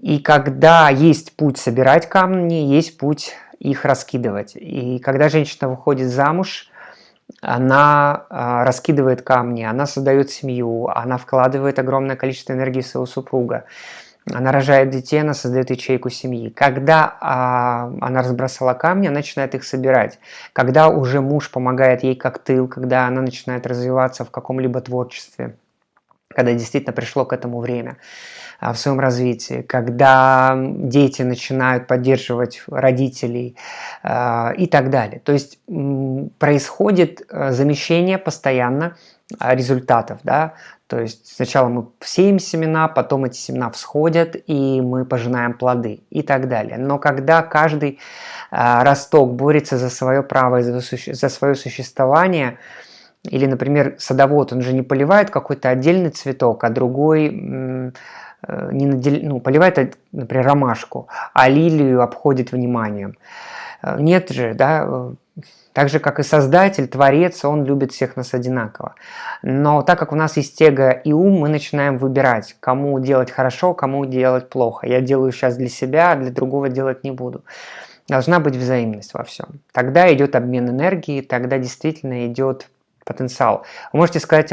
И когда есть путь собирать камни, есть путь их раскидывать. И когда женщина выходит замуж, она а, раскидывает камни, она создает семью, она вкладывает огромное количество энергии своего супруга она рожает детей, она создает ячейку семьи. Когда а, она разбросала камни, она начинает их собирать. Когда уже муж помогает ей как тыл, когда она начинает развиваться в каком-либо творчестве, когда действительно пришло к этому время в своем развитии, когда дети начинают поддерживать родителей а, и так далее. То есть происходит а, замещение постоянно а, результатов. Да? То есть сначала мы сеем семена, потом эти семена всходят, и мы пожинаем плоды и так далее. Но когда каждый э, росток борется за свое право, за, за свое существование, или, например, садовод, он же не поливает какой-то отдельный цветок, а другой э, не надел... ну, поливает, например, ромашку, а лилию обходит вниманием. Э, нет же, да, так же, как и Создатель, Творец, Он любит всех нас одинаково. Но так как у нас есть эго и ум, мы начинаем выбирать, кому делать хорошо, кому делать плохо. Я делаю сейчас для себя, а для другого делать не буду. Должна быть взаимность во всем. Тогда идет обмен энергией, тогда действительно идет потенциал. Вы можете сказать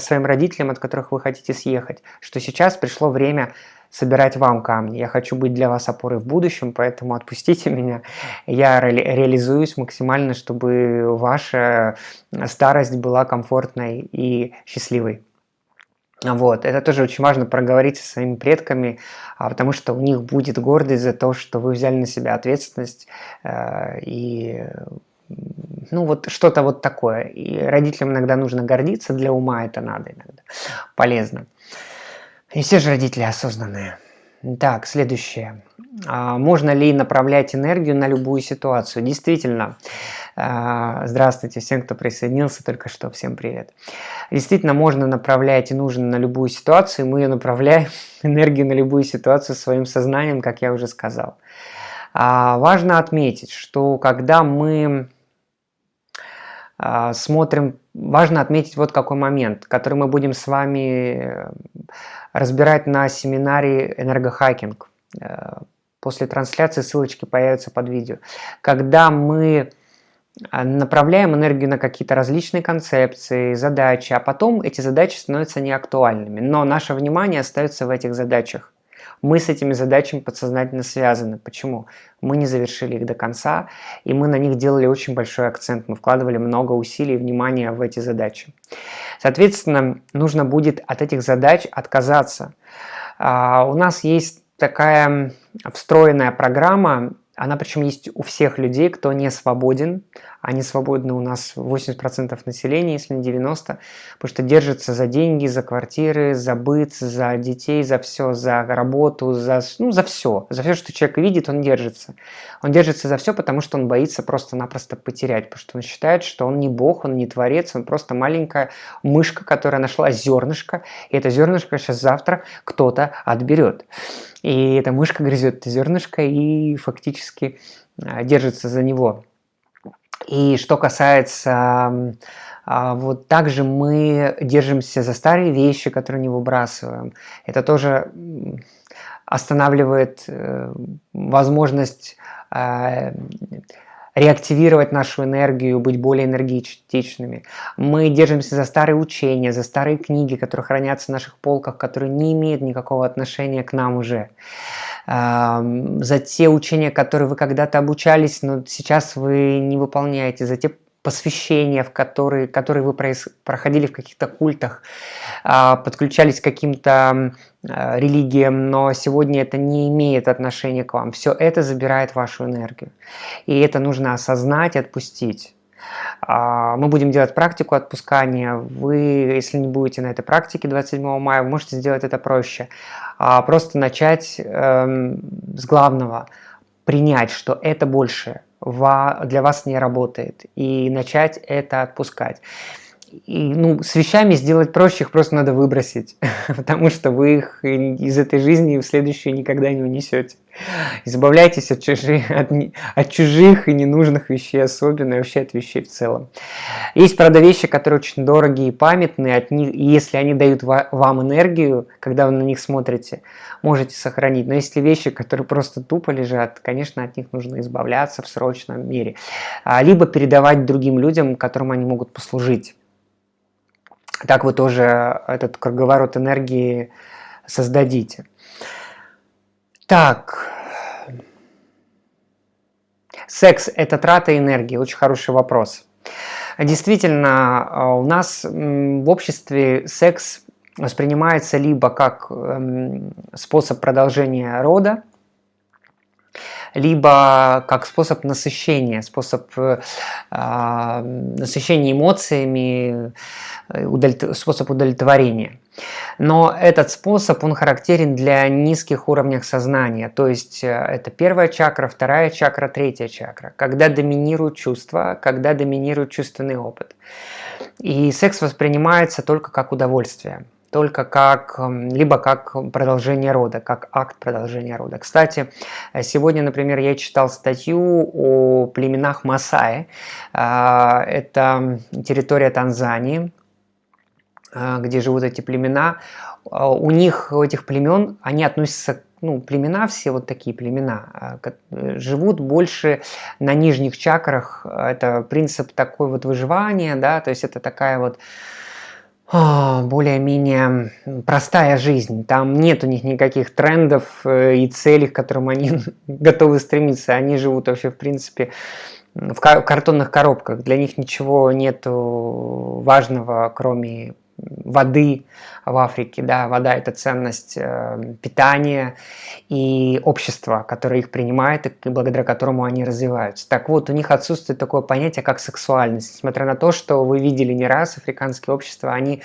своим родителям, от которых вы хотите съехать, что сейчас пришло время собирать вам камни. Я хочу быть для вас опорой в будущем, поэтому отпустите меня. Я ре реализуюсь максимально, чтобы ваша старость была комфортной и счастливой. Вот, это тоже очень важно проговорить со своими предками, а, потому что у них будет гордость за то, что вы взяли на себя ответственность э, и ну вот что-то вот такое. И родителям иногда нужно гордиться, для ума это надо иногда, полезно. И все же родители осознанные. Так, следующее. А можно ли направлять энергию на любую ситуацию? Действительно. А, здравствуйте всем, кто присоединился только что. Всем привет. Действительно, можно направлять и нужно на любую ситуацию. Мы ее направляем, энергию на любую ситуацию своим сознанием, как я уже сказал. А, важно отметить, что когда мы смотрим, важно отметить вот какой момент, который мы будем с вами э, разбирать на семинаре «Энергохакинг». Э, после трансляции ссылочки появятся под видео. Когда мы а, направляем энергию на какие-то различные концепции, задачи, а потом эти задачи становятся неактуальными. Но наше внимание остается в этих задачах. Мы с этими задачами подсознательно связаны. Почему? Мы не завершили их до конца, и мы на них делали очень большой акцент. Мы вкладывали много усилий и внимания в эти задачи. Соответственно, нужно будет от этих задач отказаться. А, у нас есть такая встроенная программа, она причем есть у всех людей, кто не свободен. Они свободны у нас 80% населения, если не 90%, потому что держатся за деньги, за квартиры, за быт, за детей, за все, за работу, за, ну, за все. За все, что человек видит, он держится. Он держится за все, потому что он боится просто-напросто потерять, потому что он считает, что он не бог, он не творец, он просто маленькая мышка, которая нашла зернышко, и это зернышко сейчас завтра кто-то отберет. И эта мышка грызет это зернышко и фактически а, держится за него. И что касается а, вот также мы держимся за старые вещи, которые не выбрасываем. Это тоже останавливает э, возможность а, реактивировать нашу энергию, быть более энергетичными. Мы держимся за старые учения, за старые книги, которые хранятся на наших полках, которые не имеют никакого отношения к нам уже. За те учения, которые вы когда-то обучались, но сейчас вы не выполняете, за те посвящения, в которые, которые вы проходили в каких-то культах, а, подключались к каким-то а, религиям, но сегодня это не имеет отношения к вам. Все это забирает вашу энергию. И это нужно осознать, отпустить. А, мы будем делать практику отпускания. Вы, если не будете на этой практике 27 мая, вы можете сделать это проще. Просто начать эм, с главного. Принять, что это больше для вас не работает, и начать это отпускать. И, ну, с вещами сделать проще, их просто надо выбросить, потому что вы их из этой жизни в следующую никогда не унесете. Избавляйтесь от чужих, от, от чужих и ненужных вещей особенно, и вообще от вещей в целом. Есть, правда, вещи, которые очень дорогие и памятные, от них, и если они дают вам энергию, когда вы на них смотрите, можете сохранить. Но если вещи, которые просто тупо лежат, конечно, от них нужно избавляться в срочном мире. А, либо передавать другим людям, которым они могут послужить. Так вы тоже этот круговорот энергии создадите. Так. Секс – это трата энергии? Очень хороший вопрос. Действительно, у нас в обществе секс воспринимается либо как эм, способ продолжения рода, либо как способ насыщения, способ э, насыщения эмоциями, э, способ удовлетворения. Но этот способ, он характерен для низких уровней сознания, то есть э, это первая чакра, вторая чакра, третья чакра, когда доминируют чувства, когда доминирует чувственный опыт. И секс воспринимается только как удовольствие только как, эм, либо как продолжение рода, как акт продолжения рода. Кстати, сегодня, например, я читал статью о племенах Масаи. А, это территория Танзании, а, где живут эти племена. А, у них, у этих племен, они относятся ну, племена, все вот такие племена, живут больше на нижних чакрах. Это принцип такой вот выживания, да, то есть это такая вот более-менее простая жизнь. Там нет у них никаких трендов э, и целей, к которым они готовы стремиться. Они живут вообще, в принципе, в картонных коробках. Для них ничего нет важного, кроме воды в Африке, да, вода – это ценность э, питания и общества, которое их принимает и благодаря которому они развиваются. Так вот, у них отсутствует такое понятие, как сексуальность. Несмотря на то, что вы видели не раз африканские общества, они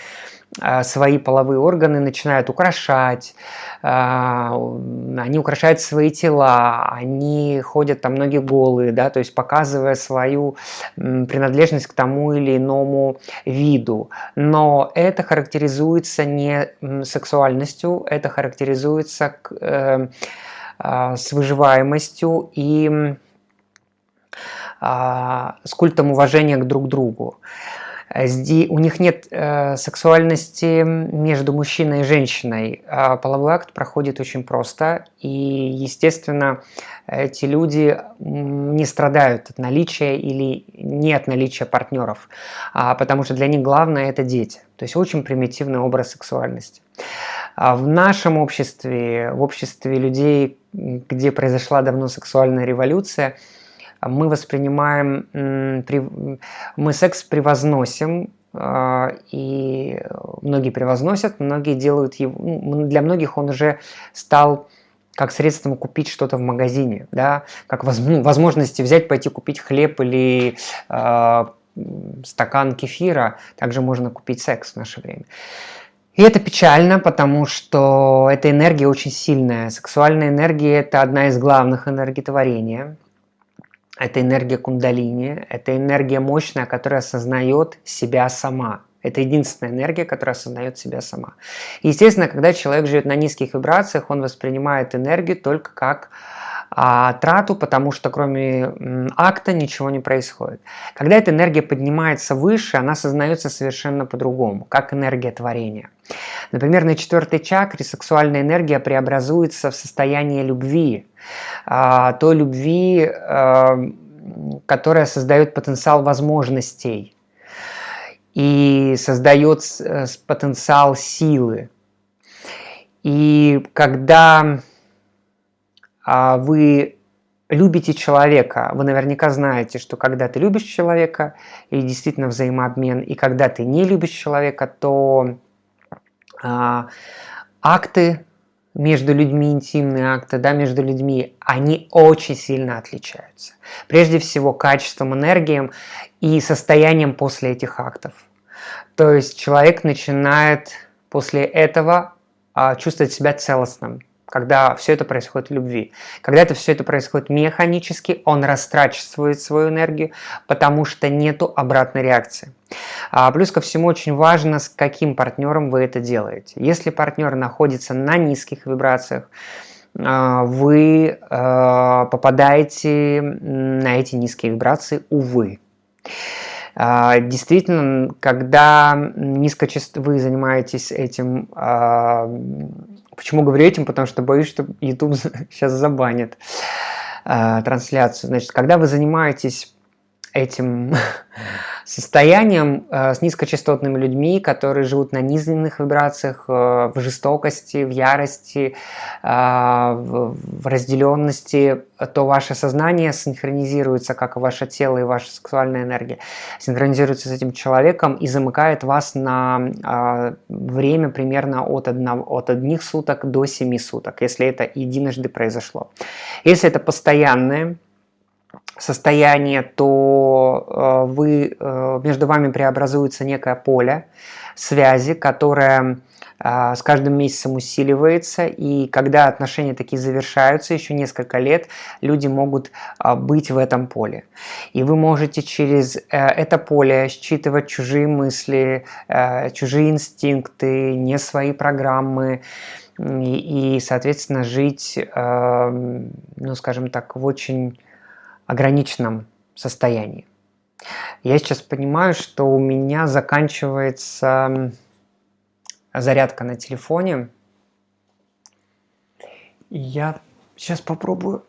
свои половые органы начинают украшать, а, они украшают свои тела, они ходят там многие голые, да, то есть показывая свою принадлежность к тому или иному виду. Но это характеризуется не сексуальностью, это характеризуется э, а, с выживаемостью и с культом уважения к друг другу. У них нет э, сексуальности между мужчиной и женщиной. А половой акт проходит очень просто, и, естественно, эти люди не страдают от наличия или не от наличия партнеров, а потому что для них главное – это дети. То есть очень примитивный образ сексуальности. А в нашем обществе, в обществе людей, где произошла давно сексуальная революция – мы воспринимаем, мы секс превозносим, а, и многие превозносят, многие делают его, ну, для многих он уже стал как средством купить что-то в магазине, да, как ну, возможности взять, пойти купить хлеб или э, стакан кефира, также можно купить секс в наше время. И это печально, потому что эта энергия очень сильная. Сексуальная энергия – это одна из главных энергий это энергия кундалини, это энергия мощная, которая осознает себя сама. Это единственная энергия, которая осознает себя сама. Естественно, когда человек живет на низких вибрациях, он воспринимает энергию только как а, трату, потому что кроме акта ничего не происходит. Когда эта энергия поднимается выше, она осознается совершенно по-другому, как энергия творения. Например, на четвертой чакре сексуальная энергия преобразуется в состояние любви, а, той любви, а, которая создает потенциал возможностей и создает э, потенциал силы. И когда вы любите человека, вы наверняка знаете, что когда ты любишь человека, и действительно взаимообмен, и когда ты не любишь человека, то а, акты между людьми, интимные акты, да, между людьми, они очень сильно отличаются. Прежде всего качеством, энергией и состоянием после этих актов. То есть человек начинает после этого а, чувствовать себя целостным, когда все это происходит в любви. Когда это все это происходит механически, он растрачивает свою энергию, потому что нету обратной реакции. А плюс ко всему очень важно, с каким партнером вы это делаете. Если партнер находится на низких вибрациях, а, вы а, попадаете на эти низкие вибрации, увы. А, действительно, когда низкочаст... вы занимаетесь этим Почему говорю этим? Потому что боюсь, что YouTube сейчас забанит э, трансляцию. Значит, когда вы занимаетесь этим состоянием э, с низкочастотными людьми, которые живут на низменных вибрациях, э, в жестокости, в ярости, э, в, в разделенности, то ваше сознание синхронизируется, как и ваше тело и ваша сексуальная энергия, синхронизируется с этим человеком и замыкает вас на время примерно от, одного, от одних суток до семи суток, если это единожды произошло. Если это постоянное, состояние, то э, вы, э, между вами преобразуется некое поле связи, которое э, с каждым месяцем усиливается, и когда отношения такие завершаются, еще несколько лет, люди могут быть в этом поле. И вы можете через это поле считывать чужие мысли, чужие инстинкты, не свои программы, и, соответственно, жить, ну, скажем так, в очень ограниченном состоянии. Я сейчас понимаю, что у меня заканчивается зарядка на телефоне. И я сейчас попробую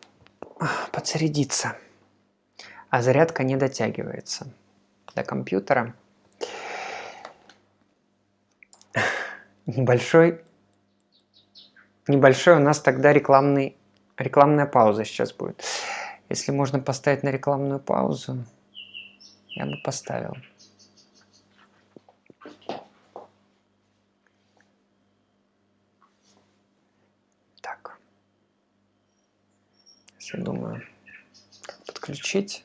подзарядиться. А зарядка не дотягивается до компьютера. Небольшой, небольшой у нас тогда рекламный, рекламная пауза сейчас будет. Если можно поставить на рекламную паузу, я бы поставил. Так. Сейчас я думаю, как подключить.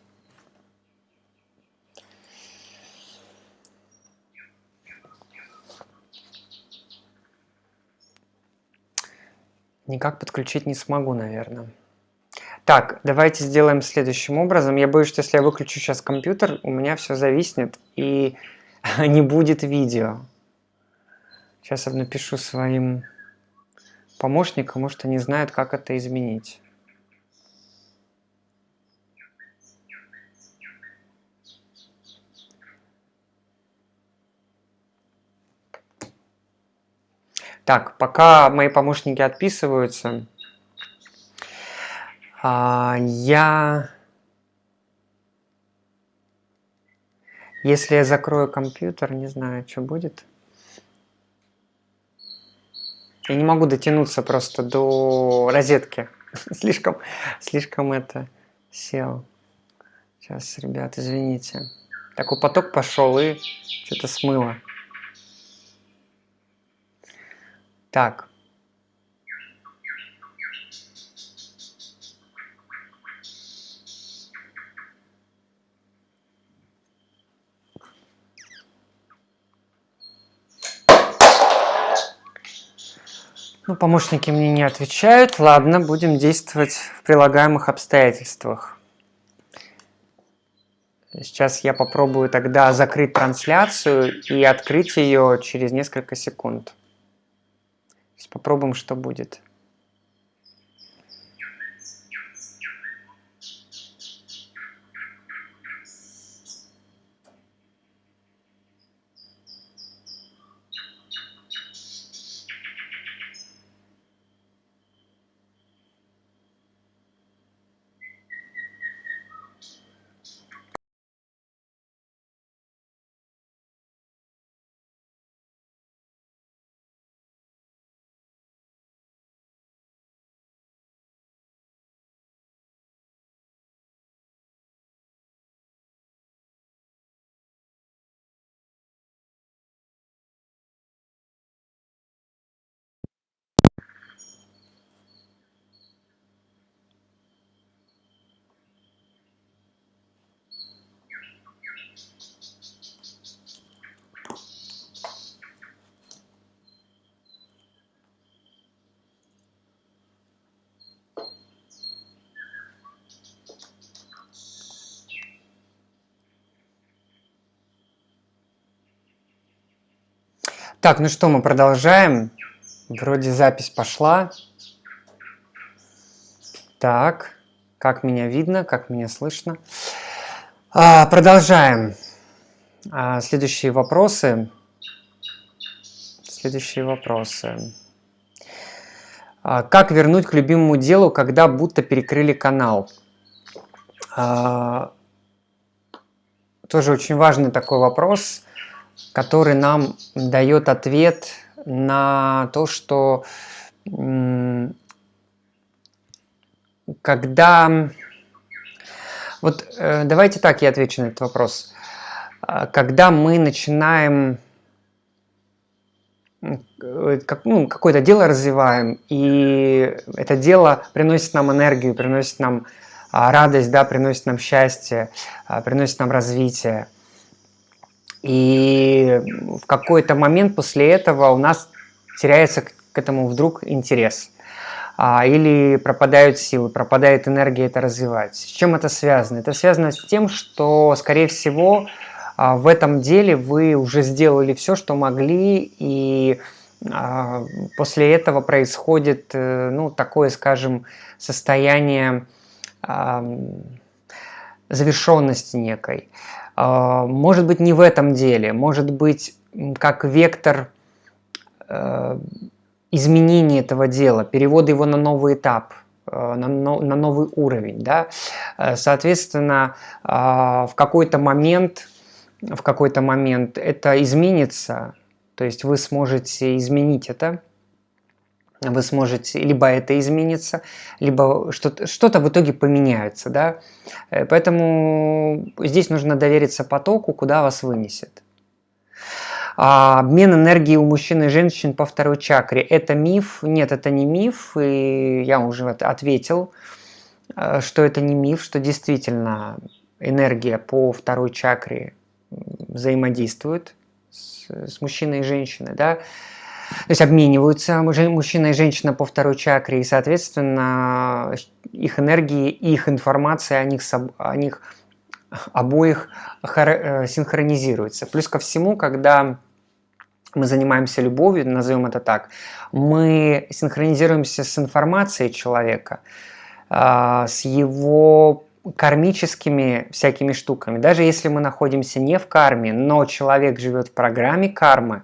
Никак подключить не смогу, наверное. Так, давайте сделаем следующим образом. Я боюсь, что если я выключу сейчас компьютер, у меня все зависнет и не будет видео. Сейчас я напишу своим помощникам, может они знают, как это изменить. Так, пока мои помощники отписываются, а, я... Если я закрою компьютер, не знаю, что будет. Я не могу дотянуться просто до розетки. слишком, слишком это сел. Сейчас, ребят, извините. Такой поток пошел и что-то смыло. Так. Ну, помощники мне не отвечают. Ладно, будем действовать в прилагаемых обстоятельствах. Сейчас я попробую тогда закрыть трансляцию и открыть ее через несколько секунд. Сейчас попробуем, что будет. Так, ну что, мы продолжаем. Вроде запись пошла. Так, как меня видно, как меня слышно. А, продолжаем. А, следующие вопросы. Следующие вопросы. А, как вернуть к любимому делу, когда будто перекрыли канал? А, тоже очень важный такой вопрос который нам дает ответ на то, что когда... Вот э, давайте так я отвечу на этот вопрос. А, когда мы начинаем как, ну, какое-то дело развиваем, и это дело приносит нам энергию, приносит нам а, радость, да, приносит нам счастье, а, приносит нам развитие, и в какой-то момент после этого у нас теряется к этому вдруг интерес. А, или пропадают силы, пропадает энергия это развивать. С чем это связано? Это связано с тем, что, скорее всего, а, в этом деле вы уже сделали все, что могли, и а, после этого происходит э, ну, такое, скажем, состояние завершенности некой. А, может быть, не в этом деле, может быть, как вектор э, изменения этого дела, перевода его на новый этап, э, на, новый уровень. Да? Э, соответственно, а, в какой-то момент, в какой-то момент это изменится, то есть вы сможете изменить это, вы сможете, либо это изменится, либо что-то что, -то, в итоге поменяется, да. Э, поэтому здесь нужно довериться потоку, куда вас вынесет. А обмен энергии у мужчин и женщин по второй чакре – это миф? Нет, это не миф, и я уже ответил. э, что это не миф, что действительно энергия по второй чакре взаимодействует с, с мужчиной и женщиной, да, то есть обмениваются мужчина и женщина по второй чакре, и, соответственно, их энергии, их информация о них, о них обоих э, синхронизируется. Плюс ко всему, когда мы занимаемся любовью, назовем это так, мы синхронизируемся с информацией человека, а, с его кармическими всякими штуками. Даже если мы находимся не в карме, но человек живет в программе кармы,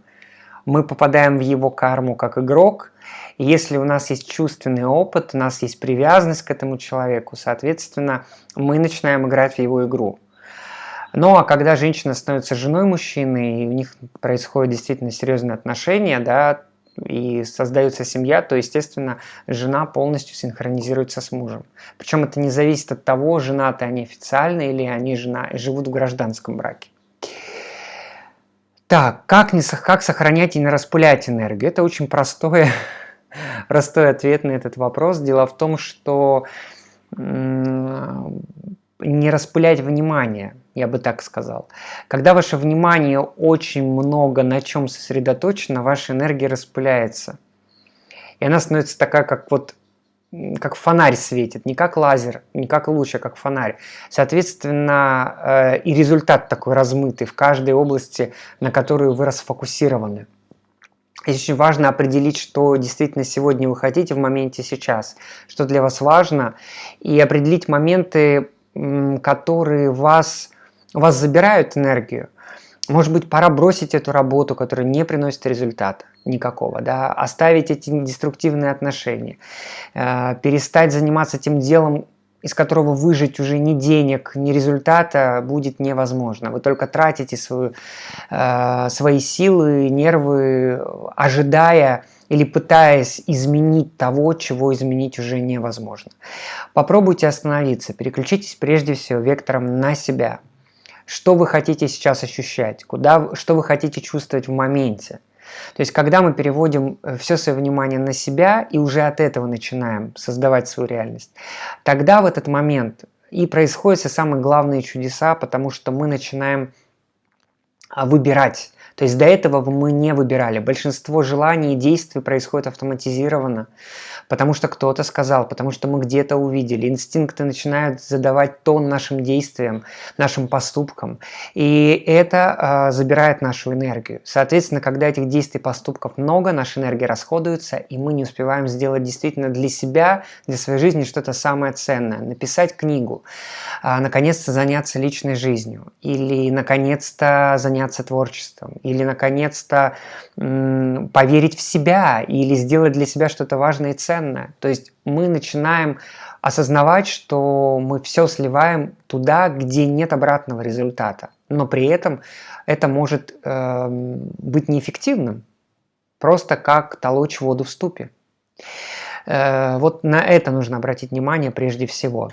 мы попадаем в его карму как игрок. И если у нас есть чувственный опыт, у нас есть привязанность к этому человеку, соответственно, мы начинаем играть в его игру. Ну а когда женщина становится женой мужчины, и у них происходят действительно серьезные отношения, да, и создается семья, то, естественно, жена полностью синхронизируется с мужем. Причем это не зависит от того, женаты они официально или они жена, живут в гражданском браке. Так, как, не, как сохранять и не распылять энергию? Это очень простой, простой ответ на этот вопрос. Дело в том, что не распылять внимание, я бы так сказал. Когда ваше внимание очень много на чем сосредоточено, ваша энергия распыляется. И она становится такая, как вот как фонарь светит, не как лазер, не как луч, а как фонарь. Соответственно, э, и результат такой размытый в каждой области, на которую вы расфокусированы. Здесь очень важно определить, что действительно сегодня вы хотите в моменте сейчас, что для вас важно, и определить моменты, которые вас, вас забирают энергию. Может быть, пора бросить эту работу, которая не приносит результата никакого, да, оставить эти деструктивные отношения, э, перестать заниматься тем делом, из которого выжить уже ни денег, ни результата будет невозможно. Вы только тратите свою, э, свои силы, нервы, ожидая или пытаясь изменить того, чего изменить уже невозможно. Попробуйте остановиться, переключитесь прежде всего вектором на себя. Что вы хотите сейчас ощущать, куда, что вы хотите чувствовать в моменте. То есть, когда мы переводим э, все свое внимание на себя и уже от этого начинаем создавать свою реальность, тогда в этот момент и происходят все самые главные чудеса, потому что мы начинаем а, выбирать то есть до этого мы не выбирали. Большинство желаний и действий происходит автоматизированно, потому что кто-то сказал, потому что мы где-то увидели. Инстинкты начинают задавать тон нашим действиям, нашим поступкам. И это э, забирает нашу энергию. Соответственно, когда этих действий поступков много, наша энергия расходуется, и мы не успеваем сделать действительно для себя, для своей жизни что-то самое ценное. Написать книгу, э, наконец-то заняться личной жизнью, или наконец-то заняться творчеством, или наконец-то поверить в себя, или сделать для себя что-то важное и ценное. То есть мы начинаем осознавать, что мы все сливаем туда, где нет обратного результата. Но при этом это может э, быть неэффективным, просто как толочь воду в ступе. Э, вот на это нужно обратить внимание прежде всего.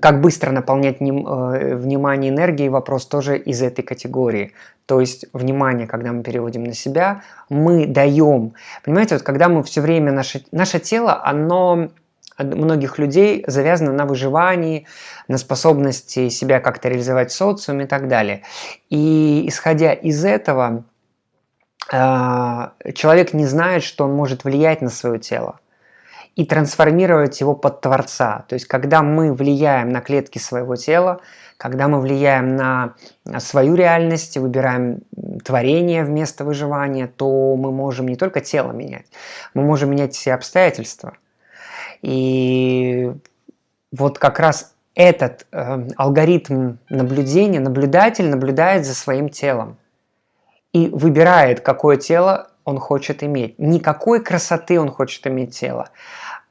Как быстро наполнять ним, э, внимание энергией, вопрос тоже из этой категории. То есть внимание, когда мы переводим на себя, мы даем. Понимаете, вот когда мы все время, наше, наше тело, оно многих людей завязано на выживании, на способности себя как-то реализовать в социуме и так далее. И исходя из этого, э, человек не знает, что он может влиять на свое тело и трансформировать его под Творца. То есть, когда мы влияем на клетки своего тела, когда мы влияем на свою реальность, выбираем творение вместо выживания, то мы можем не только тело менять, мы можем менять все обстоятельства. И вот как раз этот э, алгоритм наблюдения, наблюдатель наблюдает за своим телом и выбирает, какое тело он хочет иметь. Никакой красоты он хочет иметь тело,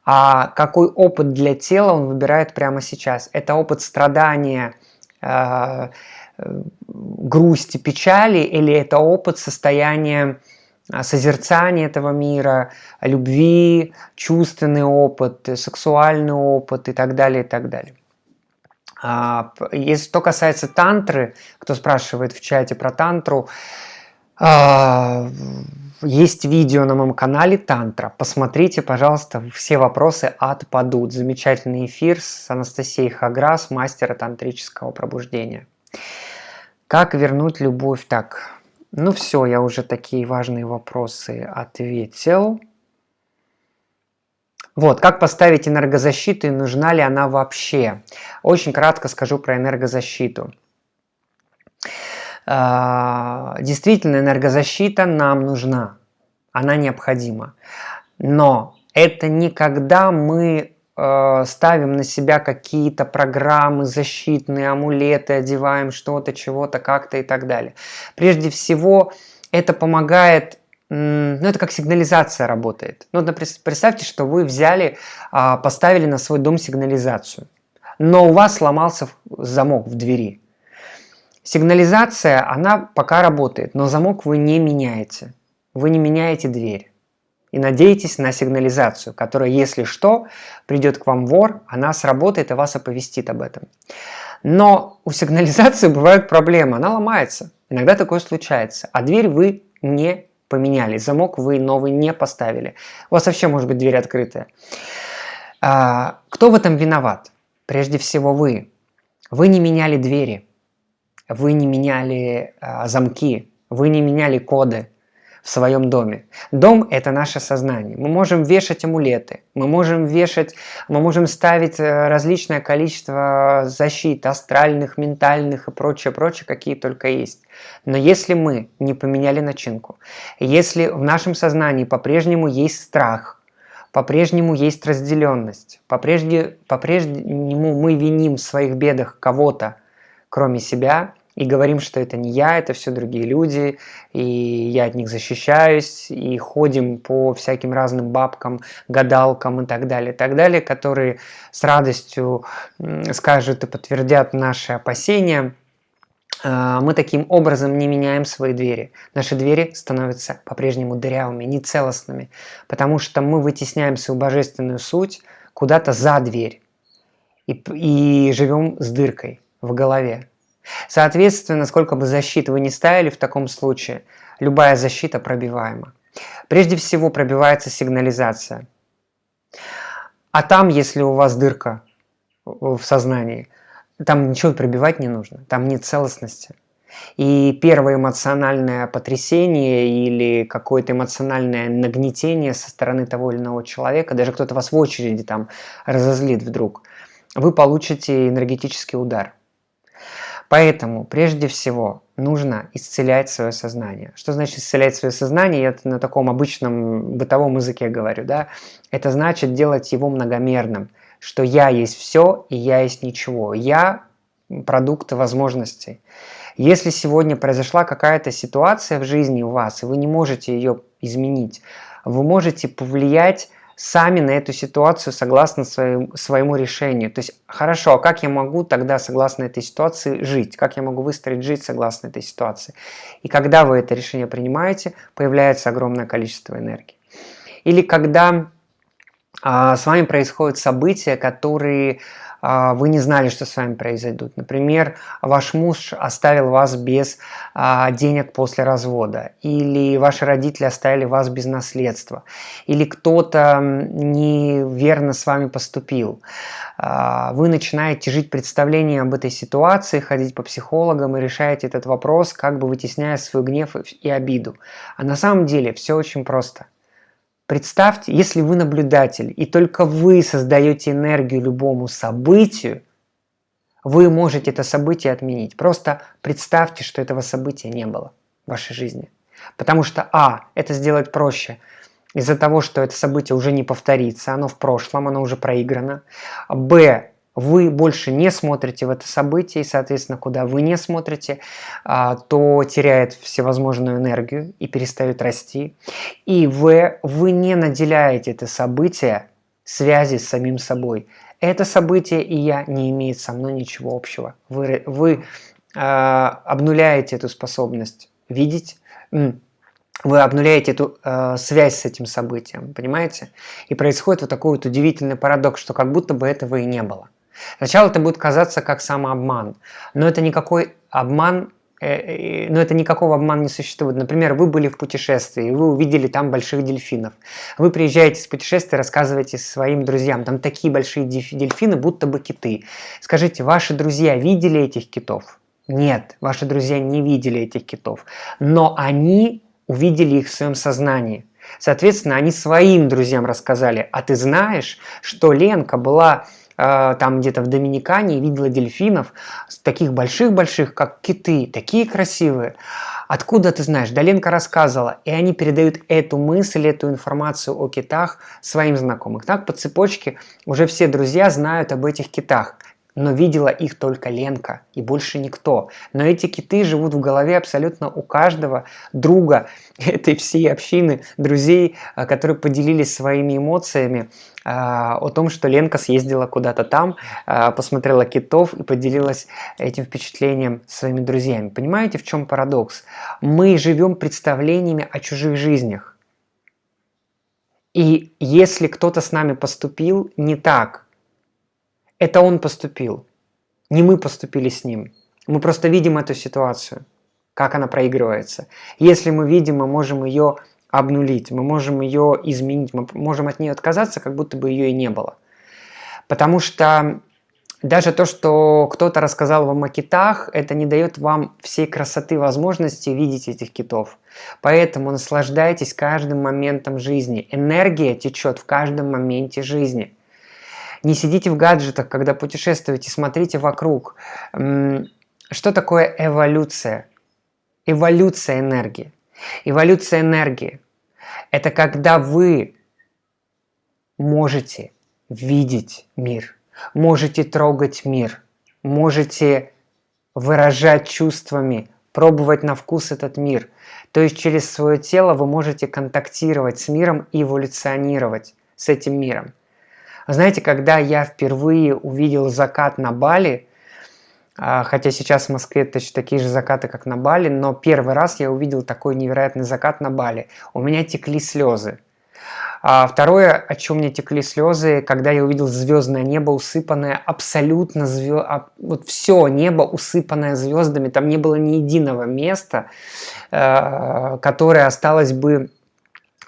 а какой опыт для тела он выбирает прямо сейчас. Это опыт страдания, э, грусти, печали, или это опыт состояния э, созерцания этого мира, любви, чувственный опыт, сексуальный опыт и так далее, и так далее. А, если что касается тантры, кто спрашивает в чате про тантру, а, есть видео на моем канале Тантра. Посмотрите, пожалуйста, все вопросы отпадут. Замечательный эфир с Анастасией Хаграс, мастера тантрического пробуждения. Как вернуть любовь так? Ну все, я уже такие важные вопросы ответил. Вот, как поставить энергозащиту и нужна ли она вообще? Очень кратко скажу про энергозащиту. А, действительно, энергозащита нам нужна, она необходима. Но это не когда мы э, ставим на себя какие-то программы, защитные амулеты, одеваем что-то, чего-то, как-то и так далее. Прежде всего, это помогает ну, это как сигнализация работает. Ну, представьте, что вы взяли, а, поставили на свой дом сигнализацию, но у вас сломался замок в двери. Сигнализация, она пока работает, но замок вы не меняете. Вы не меняете дверь. И надеетесь на сигнализацию, которая, если что, придет к вам вор, она сработает и вас оповестит об этом. Но у сигнализации бывают проблемы, она ломается. Иногда такое случается. А дверь вы не поменяли, замок вы новый не поставили. У вас вообще может быть дверь открытая. А, кто в этом виноват? Прежде всего вы. Вы не меняли двери вы не меняли а, замки, вы не меняли коды в своем доме. Дом – это наше сознание. Мы можем вешать амулеты, мы можем вешать, мы можем ставить э, различное количество защит, астральных, ментальных и прочее, прочее, какие только есть. Но если мы не поменяли начинку, если в нашем сознании по-прежнему есть страх, по-прежнему есть разделенность, по-прежнему по мы виним в своих бедах кого-то, кроме себя, и говорим, что это не я, это все другие люди, и я от них защищаюсь, и ходим по всяким разным бабкам, гадалкам и так далее, и так далее, которые с радостью скажут и подтвердят наши опасения. А, мы таким образом не меняем свои двери. Наши двери становятся по-прежнему дырявыми, нецелостными, потому что мы вытесняем свою божественную суть куда-то за дверь и, и живем с дыркой в голове. Соответственно, сколько бы защит вы ни ставили в таком случае, любая защита пробиваема. Прежде всего пробивается сигнализация. А там, если у вас дырка в сознании, там ничего пробивать не нужно, там нет целостности. И первое эмоциональное потрясение или какое-то эмоциональное нагнетение со стороны того или иного человека, даже кто-то вас в очереди там разозлит вдруг, вы получите энергетический удар – Поэтому, прежде всего, нужно исцелять свое сознание. Что значит исцелять свое сознание? Я на таком обычном бытовом языке говорю. Да? Это значит делать его многомерным, что я есть все и я есть ничего. Я – продукт возможностей. Если сегодня произошла какая-то ситуация в жизни у вас, и вы не можете ее изменить, вы можете повлиять сами на эту ситуацию согласно своему, своему решению. То есть, хорошо, а как я могу тогда согласно этой ситуации жить? Как я могу выстроить жить согласно этой ситуации? И когда вы это решение принимаете, появляется огромное количество энергии. Или когда а, с вами происходят события, которые вы не знали, что с вами произойдут. Например, ваш муж оставил вас без а, денег после развода, или ваши родители оставили вас без наследства, или кто-то неверно с вами поступил. А, вы начинаете жить представлением об этой ситуации, ходить по психологам и решаете этот вопрос, как бы вытесняя свой гнев и обиду. А на самом деле все очень просто. Представьте, если вы наблюдатель, и только вы создаете энергию любому событию, вы можете это событие отменить. Просто представьте, что этого события не было в вашей жизни. Потому что, а, это сделать проще из-за того, что это событие уже не повторится, оно в прошлом, оно уже проиграно. Б, вы больше не смотрите в это событие, и, соответственно, куда вы не смотрите, а, то теряет всевозможную энергию и перестает расти. И вы, вы не наделяете это событие связи с самим собой. Это событие и я не имеет со мной ничего общего. Вы, вы э, обнуляете эту способность видеть, вы обнуляете эту э, связь с этим событием, понимаете? И происходит вот такой вот удивительный парадокс, что как будто бы этого и не было. Сначала это будет казаться как самообман, но это никакой обман, э, но это никакого обмана не существует. Например, вы были в путешествии, вы увидели там больших дельфинов. Вы приезжаете с путешествия, рассказываете своим друзьям, там такие большие дельфины, будто бы киты. Скажите, ваши друзья видели этих китов? Нет, ваши друзья не видели этих китов, но они увидели их в своем сознании. Соответственно, они своим друзьям рассказали, а ты знаешь, что Ленка была э, там где-то в Доминикане видела дельфинов, таких больших-больших, как киты, такие красивые. Откуда ты знаешь? Да Ленка рассказывала, и они передают эту мысль, эту информацию о китах своим знакомым. Так по цепочке уже все друзья знают об этих китах но видела их только Ленка и больше никто. Но эти киты живут в голове абсолютно у каждого друга этой всей общины друзей, а, которые поделились своими эмоциями а, о том, что Ленка съездила куда-то там, а, посмотрела китов и поделилась этим впечатлением своими друзьями. Понимаете, в чем парадокс? Мы живем представлениями о чужих жизнях. И если кто-то с нами поступил не так, это он поступил. Не мы поступили с ним. Мы просто видим эту ситуацию, как она проигрывается. Если мы видим, мы можем ее обнулить, мы можем ее изменить, мы можем от нее отказаться, как будто бы ее и не было. Потому что даже то, что кто-то рассказал вам о китах, это не дает вам всей красоты возможности видеть этих китов. Поэтому наслаждайтесь каждым моментом жизни. Энергия течет в каждом моменте жизни. Не сидите в гаджетах, когда путешествуете, смотрите вокруг. Что такое эволюция? Эволюция энергии. Эволюция энергии – это когда вы можете видеть мир, можете трогать мир, можете выражать чувствами, пробовать на вкус этот мир. То есть через свое тело вы можете контактировать с миром и эволюционировать с этим миром. Знаете, когда я впервые увидел закат на Бали, а, хотя сейчас в Москве точно такие же закаты, как на Бали, но первый раз я увидел такой невероятный закат на Бали. У меня текли слезы. А второе, о чем мне текли слезы, когда я увидел звездное небо, усыпанное абсолютно звезд... Вот все небо усыпанное звездами, там не было ни единого места, э, которое осталось бы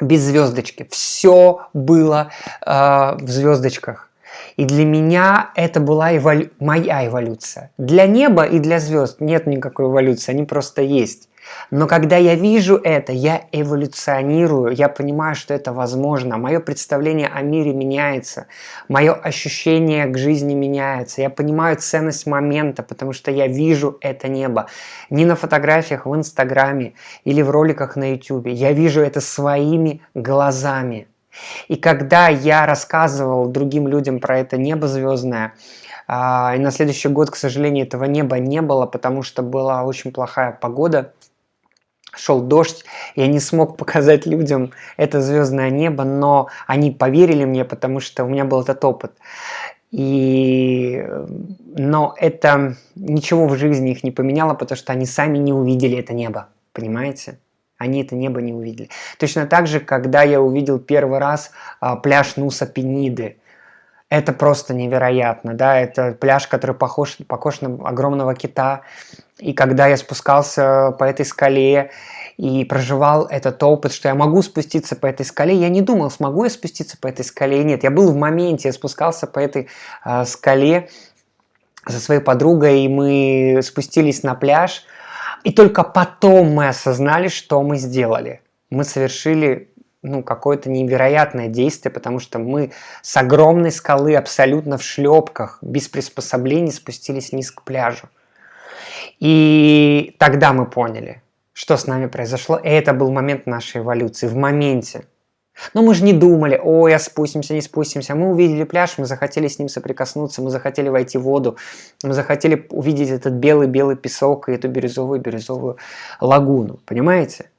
без звездочки. Все было э, в звездочках. И для меня это была эволю... моя эволюция. Для неба и для звезд нет никакой эволюции, они просто есть. Но когда я вижу это, я эволюционирую, я понимаю, что это возможно. Мое представление о мире меняется, мое ощущение к жизни меняется. Я понимаю ценность момента, потому что я вижу это небо. Не на фотографиях в Инстаграме или в роликах на Ютубе. Я вижу это своими глазами. И когда я рассказывал другим людям про это небо звездное, а, и на следующий год, к сожалению, этого неба не было, потому что была очень плохая погода, шел дождь, я не смог показать людям это звездное небо, но они поверили мне, потому что у меня был этот опыт. И... Но это ничего в жизни их не поменяло, потому что они сами не увидели это небо, понимаете? Они это небо не увидели. Точно так же, когда я увидел первый раз а, пляж Нуса Пениды, это просто невероятно, да, это пляж, который похож, похож на огромного кита, и когда я спускался по этой скале и проживал этот опыт, что я могу спуститься по этой скале, я не думал, смогу я спуститься по этой скале, нет, я был в моменте, я спускался по этой э, скале со своей подругой, и мы спустились на пляж, и только потом мы осознали, что мы сделали. Мы совершили ну, какое-то невероятное действие, потому что мы с огромной скалы абсолютно в шлепках, без приспособлений спустились вниз к пляжу. И тогда мы поняли, что с нами произошло. И это был момент нашей эволюции, в моменте. Но мы же не думали, ой, а спустимся, не спустимся. Мы увидели пляж, мы захотели с ним соприкоснуться, мы захотели войти в воду, мы захотели увидеть этот белый-белый песок и эту бирюзовую-бирюзовую лагуну. Понимаете?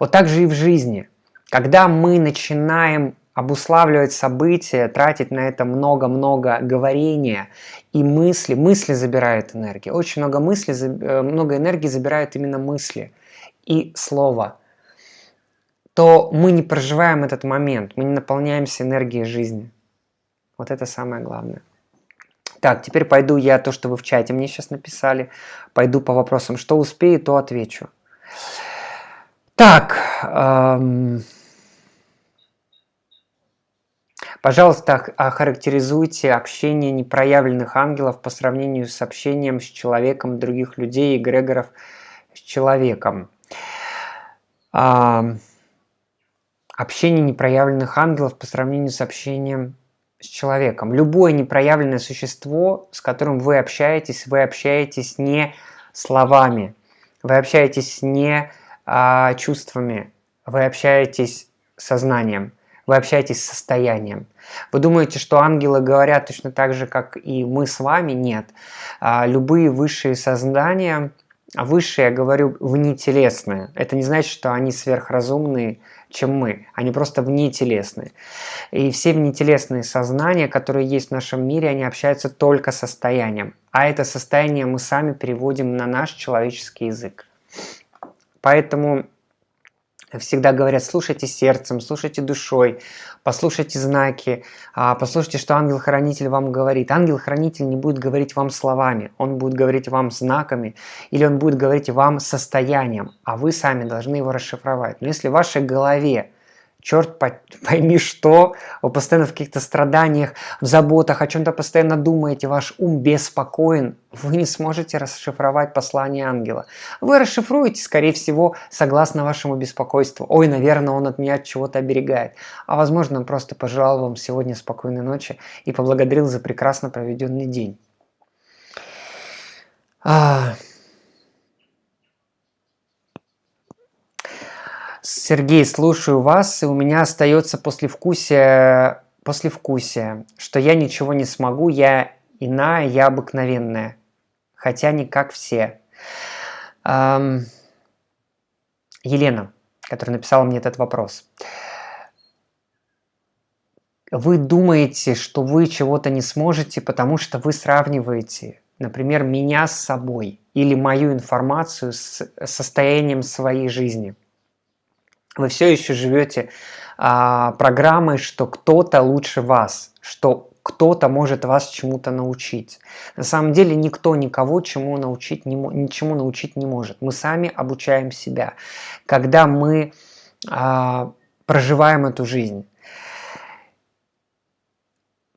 Вот так же и в жизни. Когда мы начинаем обуславливать события, тратить на это много-много говорения и мысли, мысли забирают энергию. Очень много мысли, э, много энергии забирают именно мысли и слово. То мы не проживаем этот момент, мы не наполняемся энергией жизни. Вот это самое главное. Так, теперь пойду я то, что вы в чате мне сейчас написали. Пойду по вопросам. Что успею, то отвечу. Так. Эм... Пожалуйста, охарактеризуйте общение непроявленных ангелов по сравнению с общением с человеком других людей, эгрегоров с человеком. Общение непроявленных ангелов по сравнению с общением с человеком. Любое непроявленное существо, с которым вы общаетесь, вы общаетесь не словами, вы общаетесь не а, чувствами, вы общаетесь сознанием вы общаетесь с состоянием. Вы думаете, что ангелы говорят точно так же, как и мы с вами? Нет. А, любые высшие создания, а высшие, я говорю, внетелесные. Это не значит, что они сверхразумные, чем мы. Они просто внетелесные. И все внетелесные сознания, которые есть в нашем мире, они общаются только состоянием. А это состояние мы сами переводим на наш человеческий язык. Поэтому всегда говорят, слушайте сердцем, слушайте душой, послушайте знаки, а, послушайте, что ангел-хранитель вам говорит. Ангел-хранитель не будет говорить вам словами, он будет говорить вам знаками, или он будет говорить вам состоянием, а вы сами должны его расшифровать. Но если в вашей голове черт пойми что, вы постоянно в каких-то страданиях, в заботах, о чем-то постоянно думаете, ваш ум беспокоен, вы не сможете расшифровать послание ангела. Вы расшифруете, скорее всего, согласно вашему беспокойству. Ой, наверное, он от меня от чего-то оберегает. А возможно, он просто пожелал вам сегодня спокойной ночи и поблагодарил за прекрасно проведенный день. А... Сергей, слушаю вас, и у меня остается послевкусие, послевкусие, что я ничего не смогу, я иная, я обыкновенная, хотя не как все. Эм, Елена, которая написала мне этот вопрос. Вы думаете, что вы чего-то не сможете, потому что вы сравниваете, например, меня с собой или мою информацию с состоянием своей жизни – вы все еще живете а, программой, что кто-то лучше вас, что кто-то может вас чему-то научить. На самом деле никто никого чему научить не, ничему научить не может. Мы сами обучаем себя. Когда мы а, проживаем эту жизнь,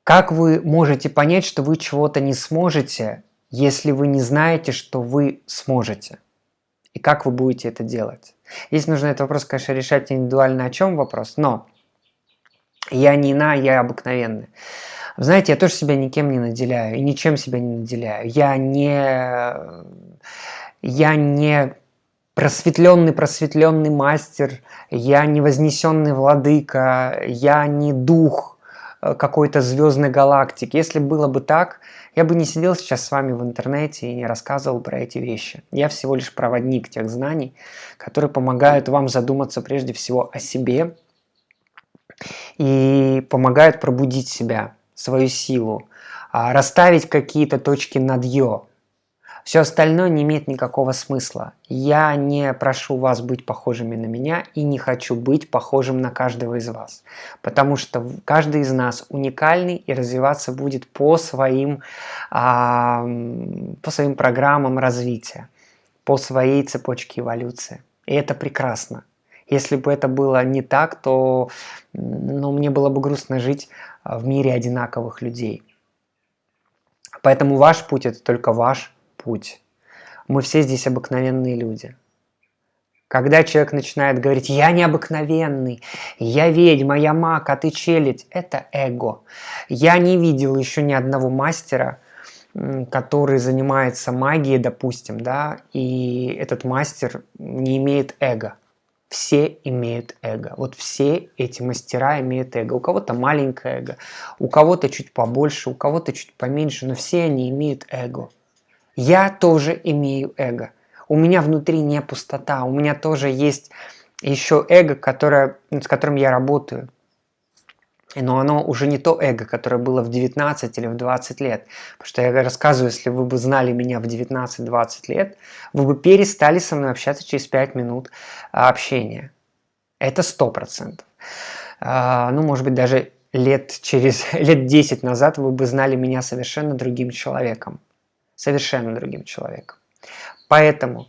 как вы можете понять, что вы чего-то не сможете, если вы не знаете, что вы сможете? И как вы будете это делать? Здесь нужно этот вопрос, конечно, решать индивидуально, о чем вопрос, но я не на, я обыкновенный. Знаете, я тоже себя никем не наделяю и ничем себя не наделяю. Я не, я не просветленный, просветленный мастер, я не вознесенный владыка, я не дух э, какой-то звездной галактики. Если было бы так, я бы не сидел сейчас с вами в интернете и не рассказывал про эти вещи. Я всего лишь проводник тех знаний, которые помогают вам задуматься прежде всего о себе и помогают пробудить себя, свою силу, а, расставить какие-то точки над «ё», все остальное не имеет никакого смысла. Я не прошу вас быть похожими на меня и не хочу быть похожим на каждого из вас. Потому что каждый из нас уникальный и развиваться будет по своим, а, по своим программам развития, по своей цепочке эволюции. И это прекрасно. Если бы это было не так, то ну, мне было бы грустно жить в мире одинаковых людей. Поэтому ваш путь – это только ваш путь. Мы все здесь обыкновенные люди. Когда человек начинает говорить «я необыкновенный», «я ведьма», «я маг», «а ты челядь», это эго. Я не видел еще ни одного мастера, который занимается магией, допустим, да, и этот мастер не имеет эго. Все имеют эго. Вот все эти мастера имеют эго. У кого-то маленькое эго, у кого-то чуть побольше, у кого-то чуть поменьше, но все они имеют эго. Я тоже имею эго. У меня внутри не пустота, у меня тоже есть еще эго, которое, с которым я работаю. Но оно уже не то эго, которое было в 19 или в 20 лет. Потому что я рассказываю, если вы бы знали меня в 19-20 лет, вы бы перестали со мной общаться через 5 минут общения. Это 100%. А, ну, может быть, даже лет через лет 10 назад вы бы знали меня совершенно другим человеком. Совершенно другим человеком. Поэтому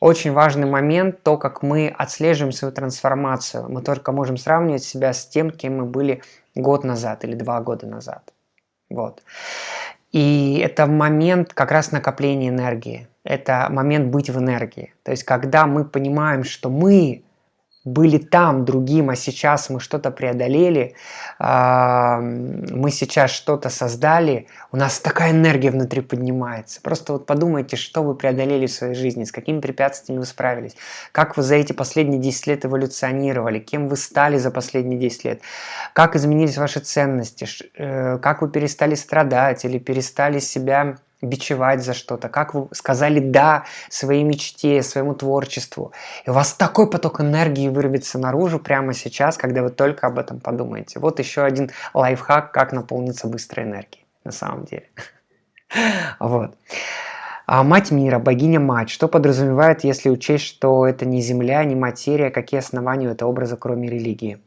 очень важный момент, то, как мы отслеживаем свою трансформацию. Мы только можем сравнивать себя с тем, кем мы были год назад или два года назад. Вот. И это момент как раз накопления энергии. Это момент быть в энергии. То есть, когда мы понимаем, что мы были там другим, а сейчас мы что-то преодолели, мы сейчас что-то создали, у нас такая энергия внутри поднимается. Просто вот подумайте, что вы преодолели в своей жизни, с какими препятствиями вы справились, как вы за эти последние 10 лет эволюционировали, кем вы стали за последние 10 лет, как изменились ваши ценности, э, как вы перестали страдать или перестали себя бичевать за что-то, как вы сказали «да» своей мечте, своему творчеству. И у вас такой поток энергии вырвется наружу прямо сейчас, когда вы только об этом подумаете. Вот еще один лайфхак, как наполниться быстрой энергией на самом деле. Вот. А мать мира, богиня-мать, что подразумевает, если учесть, что это не земля, не материя, какие основания у этого образа, кроме религии?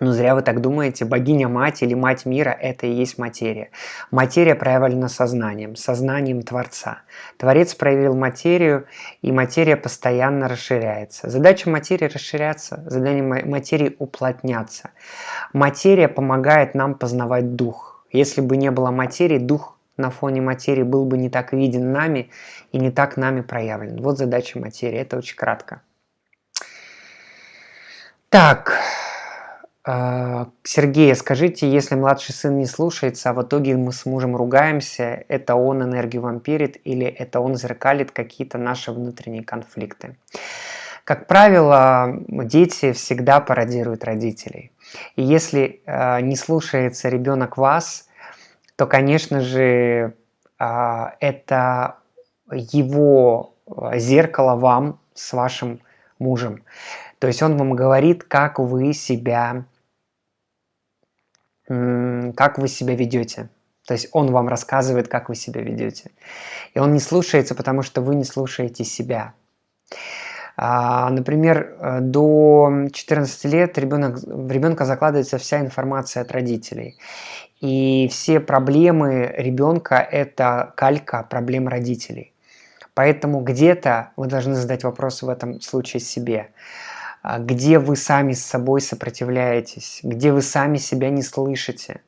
Ну, зря вы так думаете, богиня-мать или мать мира – это и есть материя. Материя проявлена сознанием, сознанием Творца. Творец проявил материю, и материя постоянно расширяется. Задача материи – расширяться, задача материи – уплотняться. Материя помогает нам познавать дух. Если бы не было материи, дух на фоне материи был бы не так виден нами и не так нами проявлен. Вот задача материи, это очень кратко. Так, Сергей, скажите, если младший сын не слушается, а в итоге мы с мужем ругаемся, это он энергию вампирит или это он зеркалит какие-то наши внутренние конфликты? Как правило, дети всегда пародируют родителей. И если э, не слушается ребенок вас, то, конечно же, э, это его зеркало вам с вашим мужем. То есть он вам говорит, как вы себя как вы себя ведете. То есть он вам рассказывает, как вы себя ведете. И он не слушается, потому что вы не слушаете себя. А, например, э, до 14 лет ребенок, в ребенка закладывается вся информация от родителей. И все проблемы ребенка – это калька проблем родителей. Поэтому где-то вы должны задать вопрос в этом случае себе. А, где вы сами с собой сопротивляетесь, где вы сами себя не слышите.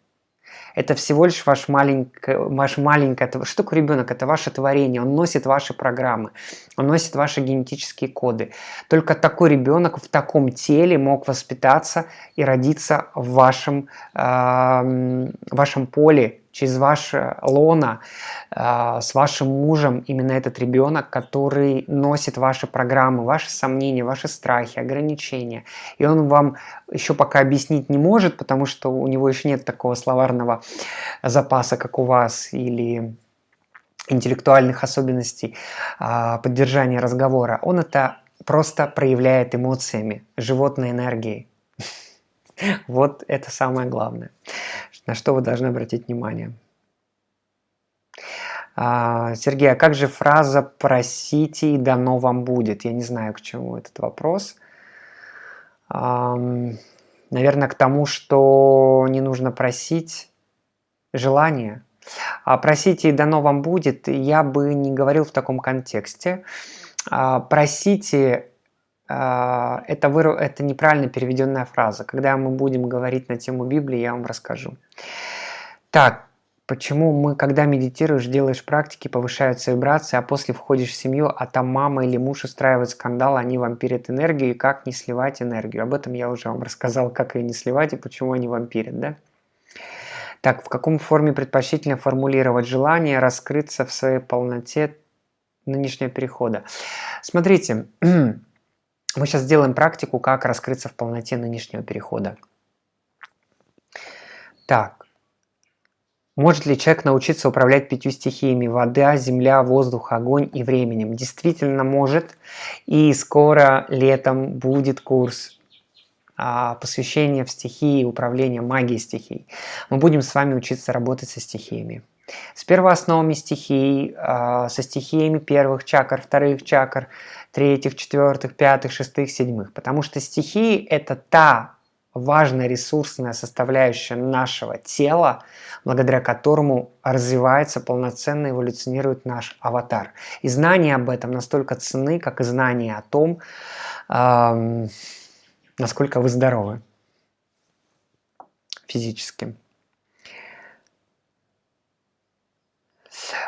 Это всего лишь ваш маленькое, ваш маленькое, что такое ребенок? Это ваше творение, он носит ваши программы, он носит ваши генетические коды. Только такой ребенок в таком теле мог воспитаться и родиться в вашем, э, вашем поле через ваше лона э, с вашим мужем именно этот ребенок, который носит ваши программы, ваши сомнения, ваши страхи, ограничения. И он вам еще пока объяснить не может, потому что у него еще нет такого словарного запаса, как у вас, или интеллектуальных особенностей э, поддержания разговора. Он это просто проявляет эмоциями, животной энергией. Вот это самое главное на что вы должны обратить внимание. А, Сергей, а как же фраза «просите и дано вам будет»? Я не знаю, к чему этот вопрос. Наверное, к тому, что не нужно просить желание. А «просите и дано вам будет» я бы не говорил в таком контексте. А, «Просите» это, выр... это неправильно переведенная фраза. Когда мы будем говорить на тему Библии, я вам расскажу. Так, почему мы, когда медитируешь, делаешь практики, повышаются вибрации, а после входишь в семью, а там мама или муж устраивает скандал, они вампирят энергию, и как не сливать энергию. Об этом я уже вам рассказал, как ее не сливать и почему они вампирят, да? Так, в каком форме предпочтительно формулировать желание раскрыться в своей полноте нынешнего перехода? Смотрите, Мы сейчас сделаем практику, как раскрыться в полноте нынешнего перехода. Так. Может ли человек научиться управлять пятью стихиями – вода, земля, воздух, огонь и временем? Действительно может. И скоро летом будет курс а, посвящения в стихии управления магией стихий. Мы будем с вами учиться работать со стихиями. С первоосновами стихий, а, со стихиями первых чакр, вторых чакр, третьих, четвертых, пятых, шестых, седьмых. Потому что стихии – это та важная ресурсная составляющая нашего тела, благодаря которому развивается, полноценно эволюционирует наш аватар. И знания об этом настолько ценны, как и знания о том, эм, насколько вы здоровы физически.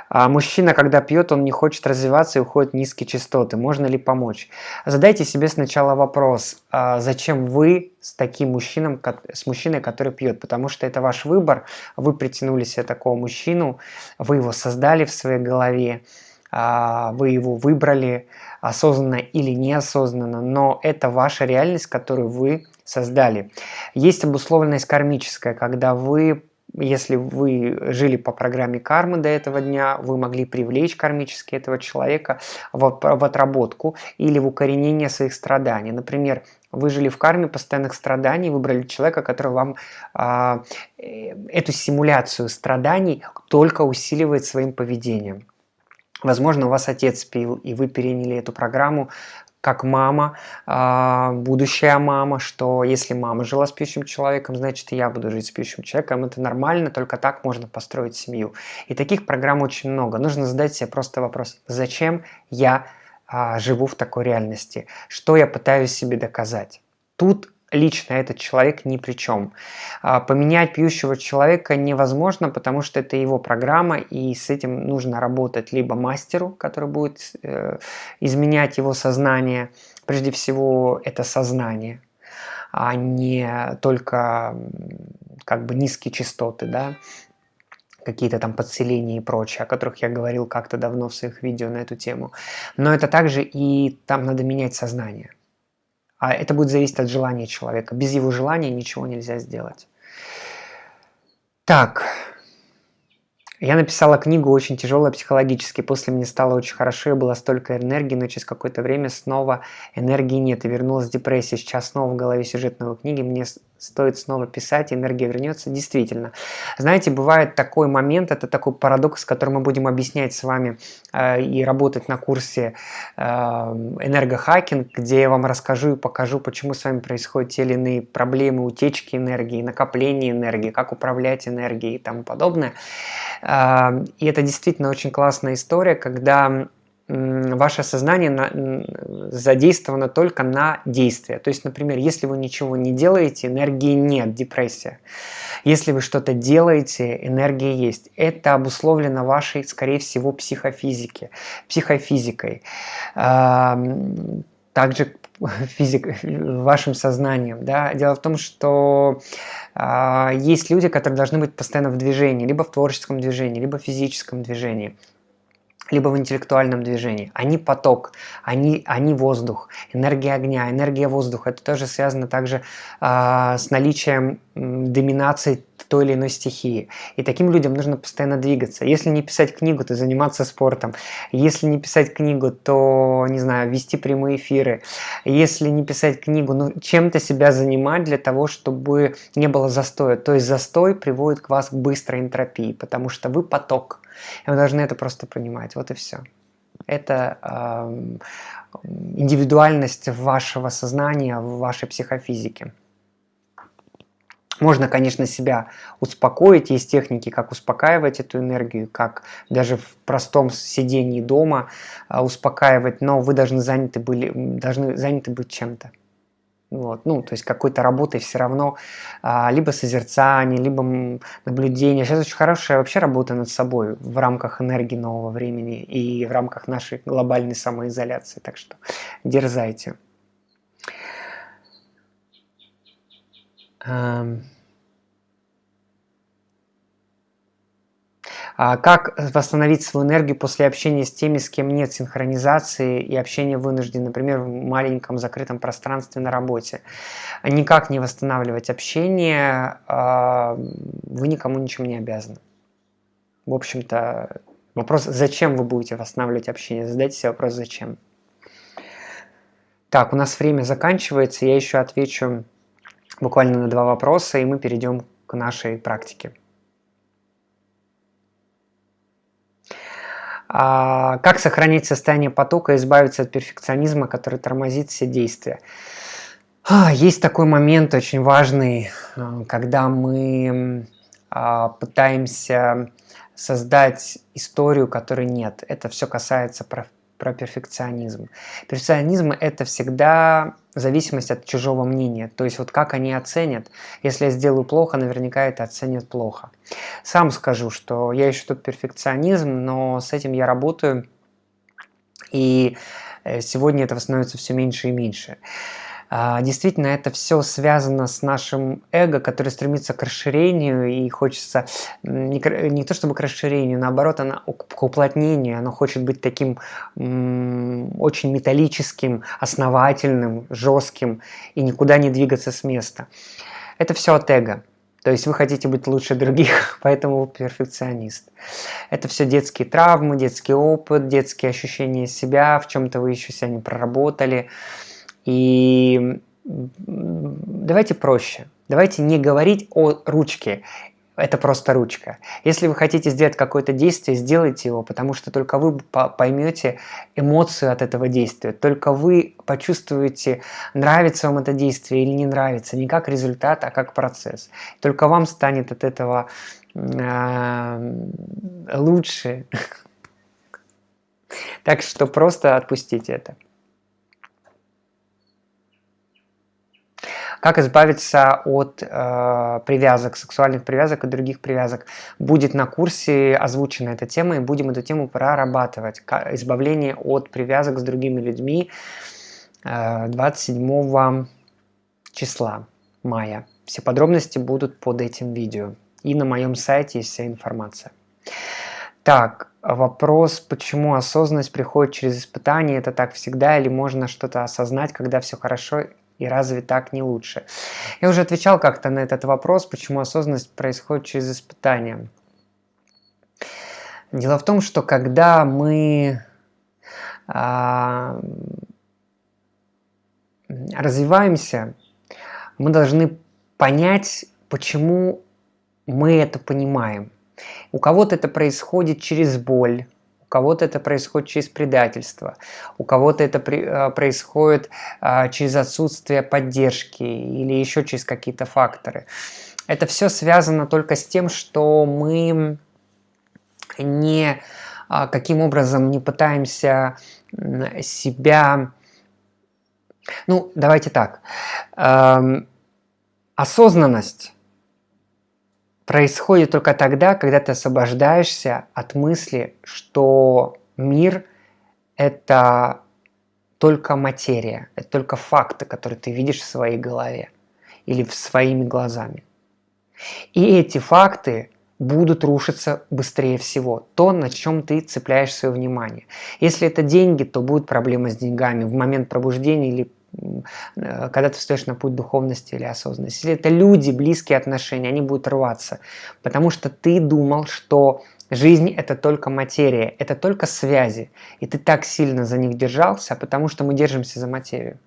А мужчина, когда пьет, он не хочет развиваться и уходит в низкие частоты. Можно ли помочь? Задайте себе сначала вопрос, а зачем вы с таким мужчином, с мужчиной, который пьет? Потому что это ваш выбор, вы притянули себе такого мужчину, вы его создали в своей голове, а, вы его выбрали осознанно или неосознанно, но это ваша реальность, которую вы создали. Есть обусловленность кармическая, когда вы если вы жили по программе кармы до этого дня, вы могли привлечь кармически этого человека в, в отработку или в укоренение своих страданий. Например, вы жили в карме постоянных страданий, выбрали человека, который вам а, э, эту симуляцию страданий только усиливает своим поведением. Возможно, у вас отец пил, и вы переняли эту программу как мама, а, будущая мама, что если мама жила с пьющим человеком, значит и я буду жить с пьющим человеком. Это нормально, только так можно построить семью. И таких программ очень много. Нужно задать себе просто вопрос, зачем я а, живу в такой реальности? Что я пытаюсь себе доказать? Тут лично этот человек ни при чем. А, поменять пьющего человека невозможно, потому что это его программа, и с этим нужно работать либо мастеру, который будет э, изменять его сознание, прежде всего это сознание, а не только как бы низкие частоты, да, какие-то там подселения и прочее, о которых я говорил как-то давно в своих видео на эту тему. Но это также и там надо менять сознание. А это будет зависеть от желания человека. Без его желания ничего нельзя сделать. Так, я написала книгу очень тяжелая психологически. После мне стало очень хорошо, и было столько энергии, но через какое-то время снова энергии нет. И вернулась депрессия. Сейчас снова в голове сюжет новой книги. Мне стоит снова писать, энергия вернется. Действительно. Знаете, бывает такой момент, это такой парадокс, который мы будем объяснять с вами э, и работать на курсе э, энергохакинг, где я вам расскажу и покажу, почему с вами происходят те или иные проблемы, утечки энергии, накопление энергии, как управлять энергией и тому подобное. Э, и это действительно очень классная история, когда ваше сознание задействовано только на действие. То есть, например, если вы ничего не делаете, энергии нет, депрессия. Если вы что-то делаете, энергия есть. Это обусловлено вашей, скорее всего, психофизике, психофизикой. Также физик, вашим сознанием. Да? Дело в том, что э, есть люди, которые должны быть постоянно в движении, либо в творческом движении, либо в физическом движении либо в интеллектуальном движении. Они поток, они, они воздух, энергия огня, энергия воздуха. Это тоже связано также э, с наличием доминации той или иной стихии. И таким людям нужно постоянно двигаться. Если не писать книгу, то заниматься спортом. Если не писать книгу, то, не знаю, вести прямые эфиры. Если не писать книгу, ну, чем-то себя занимать для того, чтобы не было застоя. То есть застой приводит к вас к быстрой энтропии, потому что вы поток. И вы должны это просто понимать. Вот и все. Это э, индивидуальность вашего сознания, вашей психофизики. Можно, конечно, себя успокоить, есть техники, как успокаивать эту энергию, как даже в простом сидении дома э, успокаивать, но вы должны заняты, были, должны заняты быть чем-то. Вот, ну, то есть какой-то работой все равно, а, либо созерцание, либо наблюдение. Сейчас очень хорошая вообще работа над собой в рамках энергии нового времени и в рамках нашей глобальной самоизоляции. Так что дерзайте. А как восстановить свою энергию после общения с теми, с кем нет синхронизации и общения вынужден, например, в маленьком закрытом пространстве на работе? Никак не восстанавливать общение, а, вы никому ничем не обязаны. В общем-то, вопрос, зачем вы будете восстанавливать общение? Задайте себе вопрос, зачем. Так, у нас время заканчивается, я еще отвечу буквально на два вопроса, и мы перейдем к нашей практике. А, как сохранить состояние потока и избавиться от перфекционизма, который тормозит все действия? А, есть такой момент очень важный, э, когда мы а, пытаемся создать историю, которой нет. Это все касается про, про перфекционизм. Перфекционизм – это всегда зависимость от чужого мнения. То есть вот как они оценят. Если я сделаю плохо, наверняка это оценят плохо. Сам скажу, что я ищу тот перфекционизм, но с этим я работаю. И э, сегодня этого становится все меньше и меньше. А, действительно, это все связано с нашим эго, который стремится к расширению и хочется не, то чтобы к расширению, наоборот, оно к уплотнению, оно хочет быть таким очень металлическим, основательным, жестким и никуда не двигаться с места. Это все от эго. То есть вы хотите быть лучше других, поэтому вы перфекционист. Это все детские травмы, детский опыт, детские ощущения себя, в чем-то вы еще себя не проработали. И давайте проще. Давайте не говорить о ручке. Это просто ручка. Если вы хотите сделать какое-то действие, сделайте его, потому что только вы поймете эмоцию от этого действия. Только вы почувствуете, нравится вам это действие или не нравится. Не как результат, а как процесс. Только вам станет от этого лучше. Так что просто отпустите это. Как избавиться от э, привязок, сексуальных привязок и других привязок. Будет на курсе озвучена эта тема, и будем эту тему прорабатывать. Избавление от привязок с другими людьми э, 27 числа мая. Все подробности будут под этим видео. И на моем сайте есть вся информация. Так, вопрос, почему осознанность приходит через испытание, это так всегда или можно что-то осознать, когда все хорошо и разве так не лучше? Я уже отвечал как-то на этот вопрос, почему осознанность происходит через испытания. Дело в том, что когда мы а, развиваемся, мы должны понять, почему мы это понимаем. У кого-то это происходит через боль, у кого-то это происходит через предательство, у кого-то это при, а, происходит а, через отсутствие поддержки или еще через какие-то факторы. Это все связано только с тем, что мы не а, каким образом не пытаемся себя... Ну, давайте так. Эм, осознанность происходит только тогда, когда ты освобождаешься от мысли, что мир – это только материя, это только факты, которые ты видишь в своей голове или в своими глазами. И эти факты будут рушиться быстрее всего. То, на чем ты цепляешь свое внимание. Если это деньги, то будут проблемы с деньгами в момент пробуждения или когда ты встаешь на путь духовности или осознанности. Если это люди, близкие отношения, они будут рваться, потому что ты думал, что жизнь – это только материя, это только связи, и ты так сильно за них держался, потому что мы держимся за материю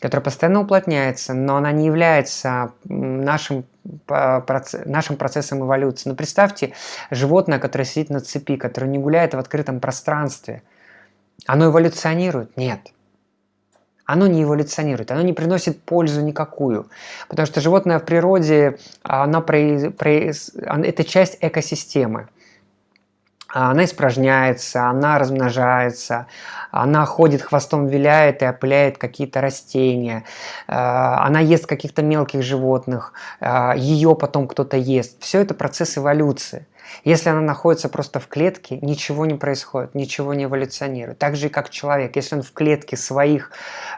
которая постоянно уплотняется, но она не является нашим, нашим процессом эволюции. Но ну, представьте животное, которое сидит на цепи, которое не гуляет в открытом пространстве. Оно эволюционирует? Нет оно не эволюционирует, оно не приносит пользу никакую. Потому что животное в природе, она про, про, это часть экосистемы. Она испражняется, она размножается, она ходит хвостом виляет и опыляет какие-то растения, она ест каких-то мелких животных, ее потом кто-то ест. Все это процесс эволюции. Если она находится просто в клетке, ничего не происходит, ничего не эволюционирует. Так же и как человек. Если он в клетке своих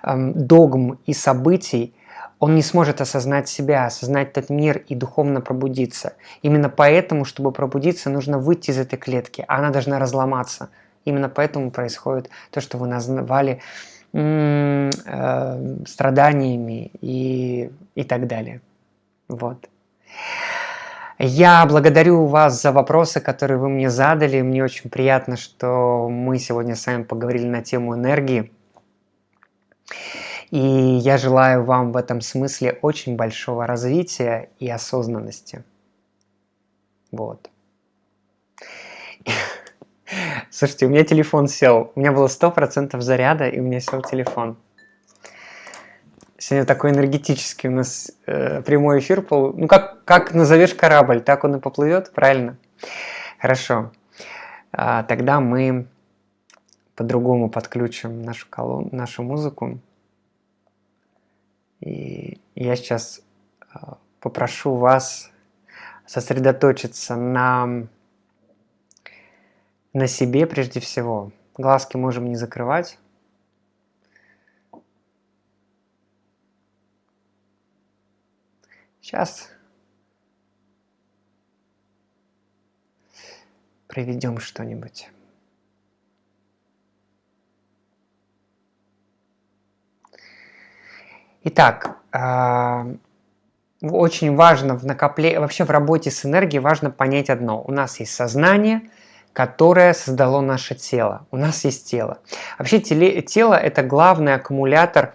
эм, догм и событий, он не сможет осознать себя, осознать этот мир и духовно пробудиться. Именно поэтому, чтобы пробудиться, нужно выйти из этой клетки, а она должна разломаться. Именно поэтому происходит то, что вы назвали э, страданиями и, и так далее. Вот. Я благодарю вас за вопросы, которые вы мне задали. Мне очень приятно, что мы сегодня с вами поговорили на тему энергии. И я желаю вам в этом смысле очень большого развития и осознанности. Вот. Слушайте, у меня телефон сел. У меня было 100% заряда, и у меня сел телефон. Сегодня такой энергетический у нас э, прямой эфир. Пол... Ну, как, как назовешь корабль, так он и поплывет, правильно? Хорошо. А, тогда мы по-другому подключим нашу, колон... нашу музыку. И я сейчас а, попрошу вас сосредоточиться на, на себе прежде всего. Глазки можем не закрывать. Сейчас проведем что-нибудь. Итак, а, очень важно в накоплении, вообще в работе с энергией важно понять одно. У нас есть сознание, которое создало наше тело. У нас есть тело. Вообще тело – это главный аккумулятор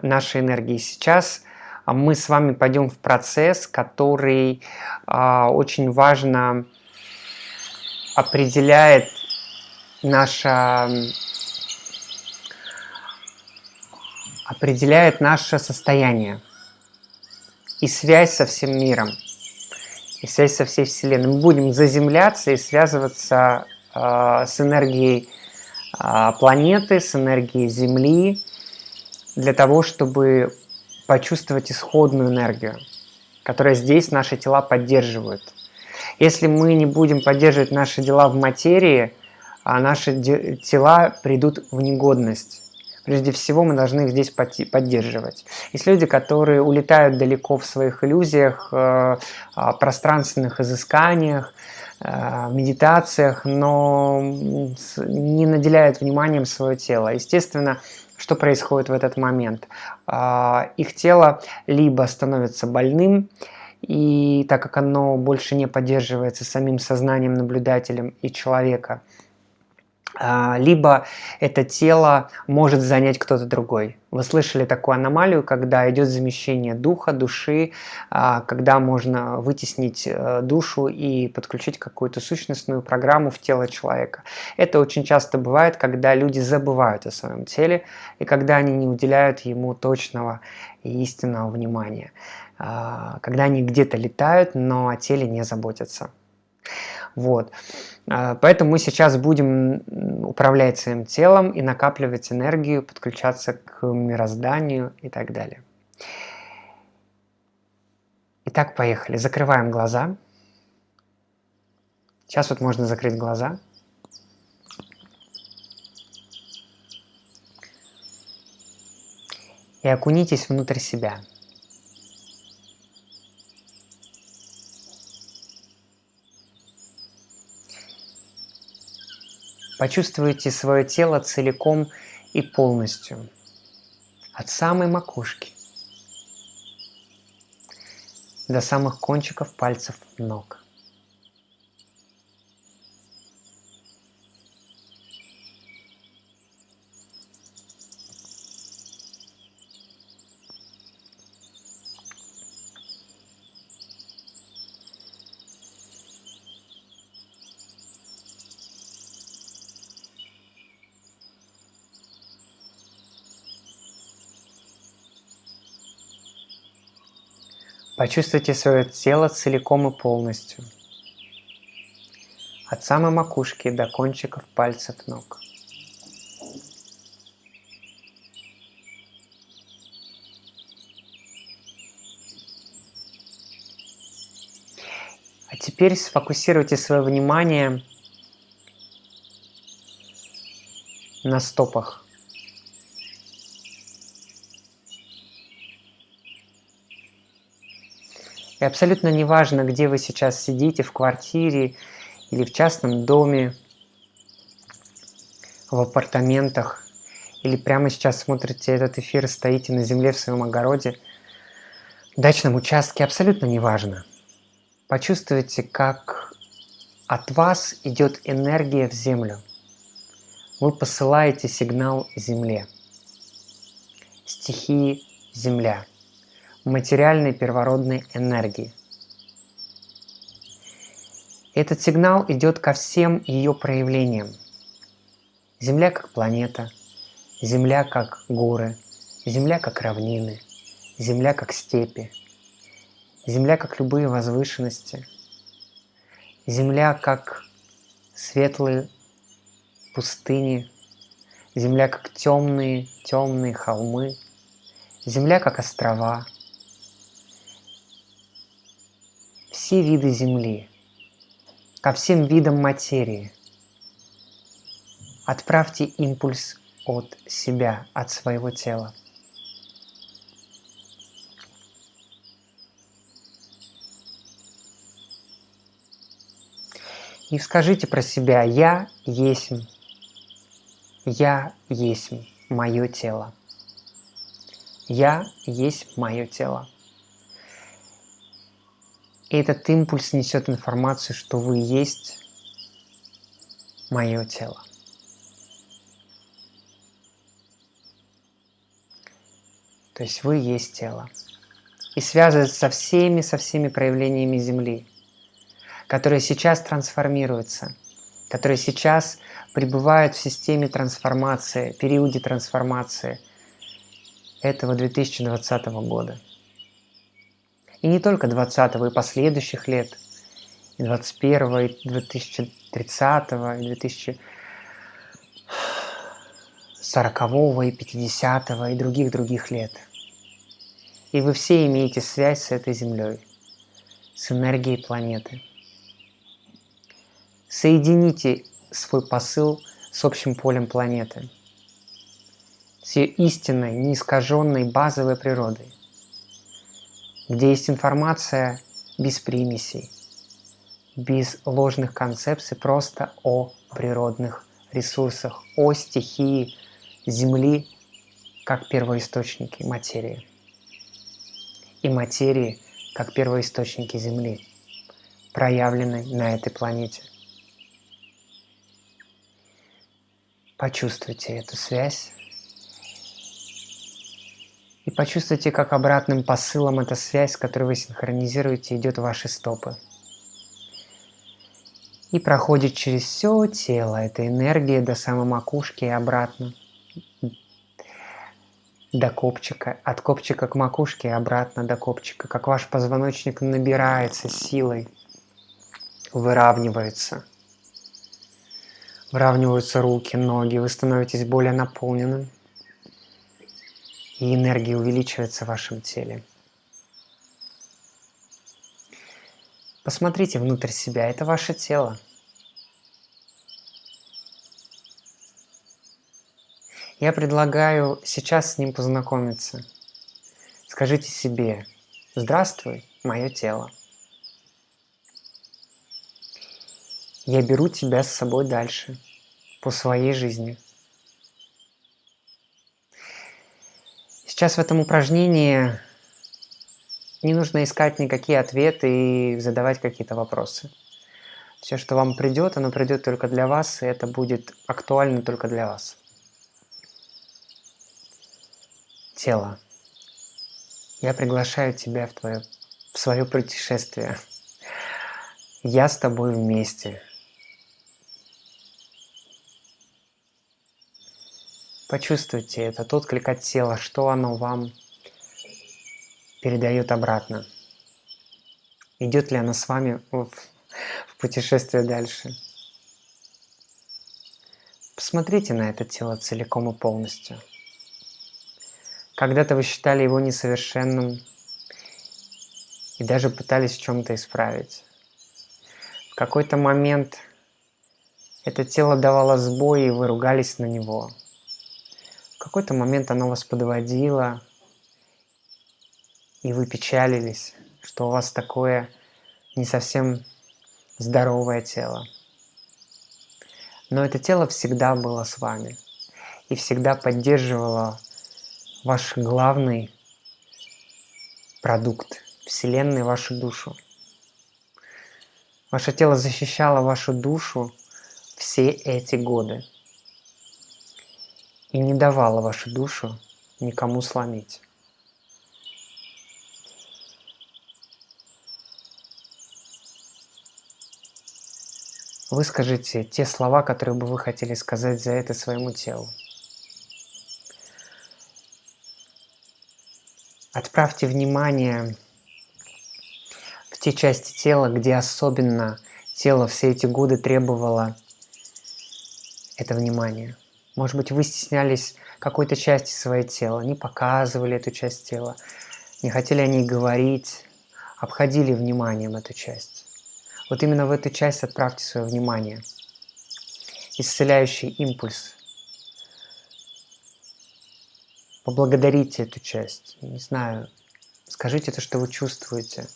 нашей энергии. Сейчас мы с вами пойдем в процесс, который а, очень важно определяет наше определяет наше состояние и связь со всем миром, и связь со всей Вселенной. Мы будем заземляться и связываться э, с энергией э, планеты, с энергией Земли, для того, чтобы почувствовать исходную энергию, которая здесь наши тела поддерживают. Если мы не будем поддерживать наши дела в материи, а наши тела придут в негодность. Прежде всего мы должны их здесь поддерживать. Есть люди, которые улетают далеко в своих иллюзиях, э, пространственных изысканиях, э, медитациях, но не наделяют вниманием свое тело. Естественно, что происходит в этот момент? А, их тело либо становится больным, и так как оно больше не поддерживается самим сознанием наблюдателем и человека, либо это тело может занять кто-то другой. Вы слышали такую аномалию, когда идет замещение духа, души, а, когда можно вытеснить э, душу и подключить какую-то сущностную программу в тело человека. Это очень часто бывает, когда люди забывают о своем теле и когда они не уделяют ему точного и истинного внимания. А, когда они где-то летают, но о теле не заботятся. Вот. А, поэтому мы сейчас будем управлять своим телом и накапливать энергию, подключаться к мирозданию и так далее. Итак, поехали. Закрываем глаза. Сейчас вот можно закрыть глаза. И окунитесь внутрь себя. Почувствуйте свое тело целиком и полностью, от самой макушки до самых кончиков пальцев ног. Почувствуйте свое тело целиком и полностью. От самой макушки до кончиков пальцев ног. А теперь сфокусируйте свое внимание на стопах. И абсолютно неважно, где вы сейчас сидите, в квартире или в частном доме, в апартаментах, или прямо сейчас смотрите этот эфир, стоите на земле в своем огороде, дачном участке, абсолютно неважно. Почувствуйте, как от вас идет энергия в землю. Вы посылаете сигнал Земле, стихии Земля – материальной первородной энергии. Этот сигнал идет ко всем ее проявлениям. Земля как планета, Земля как горы, Земля как равнины, Земля как степи. Земля как любые возвышенности. Земля как светлые пустыни. Земля как темные, темные холмы. Земля как острова. Все виды Земли. Ко всем видам материи. Отправьте импульс от себя, от своего тела. И скажите про себя «Я есть, я есть мое тело». Я есть мое тело. И этот импульс несет информацию, что вы есть мое тело. То есть вы есть тело. И связывается со всеми, со всеми проявлениями Земли которые сейчас трансформируются, которые сейчас пребывают в системе трансформации, периоде трансформации этого 2020 года. И не только 20 и последующих лет, и 21 и 2030 и 2040 и 50 и других-других лет. И вы все имеете связь с этой Землей, с энергией планеты – Соедините свой посыл с общим полем планеты, с ее истинной, неискаженной базовой природой, где есть информация без примесей, без ложных концепций, просто о природных ресурсах, о стихии Земли как первоисточники материи и материи как первоисточники Земли, проявленной на этой планете. Почувствуйте эту связь. И почувствуйте, как обратным посылом эта связь, которую вы синхронизируете, идет в ваши стопы. И проходит через все тело эта энергия до самой макушки и обратно. До копчика, от копчика к макушке и обратно до копчика, как ваш позвоночник набирается силой, выравнивается – Выравниваются руки, ноги, вы становитесь более наполненным. И энергия увеличивается в вашем теле. Посмотрите внутрь себя, это ваше тело. Я предлагаю сейчас с ним познакомиться. Скажите себе, здравствуй, мое тело. Я беру тебя с собой дальше, по своей жизни. Сейчас в этом упражнении не нужно искать никакие ответы и задавать какие-то вопросы. Все, что вам придет, оно придет только для вас, и это будет актуально только для вас. Тело. Я приглашаю тебя в, твое, в свое путешествие. Я с тобой вместе. Почувствуйте этот отклик от тела, что оно вам передает обратно. Идет ли оно с вами в, в путешествие дальше. Посмотрите на это тело целиком и полностью. Когда-то вы считали его несовершенным и даже пытались в чем-то исправить. В какой-то момент это тело давало сбой, и вы ругались на него – какой-то момент оно вас подводило, и вы печалились, что у вас такое не совсем здоровое тело. Но это тело всегда было с вами и всегда поддерживало ваш главный продукт Вселенной, вашу душу. Ваше тело защищало вашу душу все эти годы и не давала вашу душу никому сломить. Выскажите те слова, которые бы вы хотели сказать за это своему телу. Отправьте внимание в те части тела, где особенно тело все эти годы требовало это внимание. Может быть, вы стеснялись какой-то части своего тела, не показывали эту часть тела, не хотели о ней говорить, обходили вниманием эту часть. Вот именно в эту часть отправьте свое внимание. Исцеляющий импульс. Поблагодарите эту часть. Не знаю, скажите то, что вы чувствуете.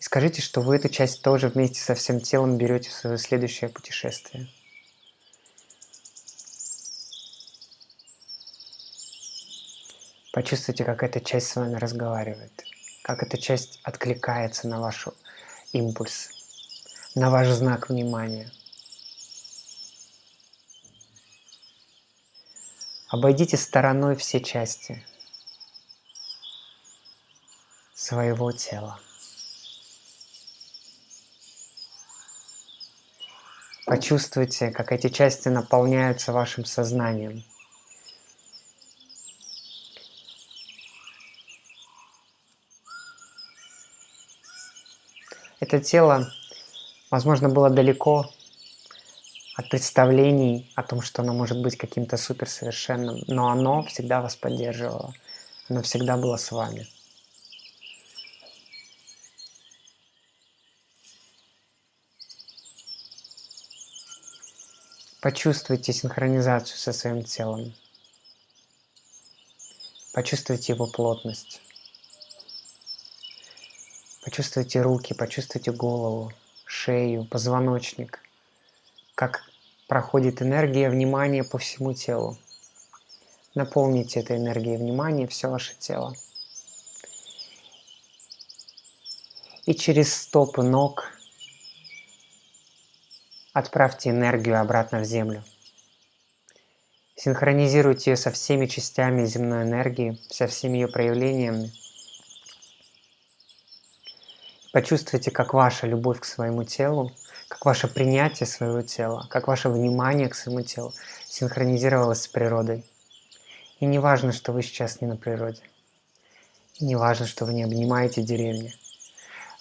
И скажите, что вы эту часть тоже вместе со всем телом берете в свое следующее путешествие. Почувствуйте, как эта часть с вами разговаривает, как эта часть откликается на ваш импульс, на ваш знак внимания. Обойдите стороной все части своего тела. Почувствуйте, как эти части наполняются вашим сознанием – Это тело, возможно, было далеко от представлений о том, что оно может быть каким-то суперсовершенным, но оно всегда вас поддерживало, оно всегда было с вами. Почувствуйте синхронизацию со своим телом. Почувствуйте его плотность. Почувствуйте руки, почувствуйте голову, шею, позвоночник, как проходит энергия внимания по всему телу. Наполните этой энергией внимания все ваше тело. И через стопы ног отправьте энергию обратно в землю. Синхронизируйте ее со всеми частями земной энергии, со всеми ее проявлениями – Почувствуйте, как ваша любовь к своему телу, как ваше принятие своего тела, как ваше внимание к своему телу синхронизировалось с природой. И не важно, что вы сейчас не на природе. И не важно, что вы не обнимаете деревни.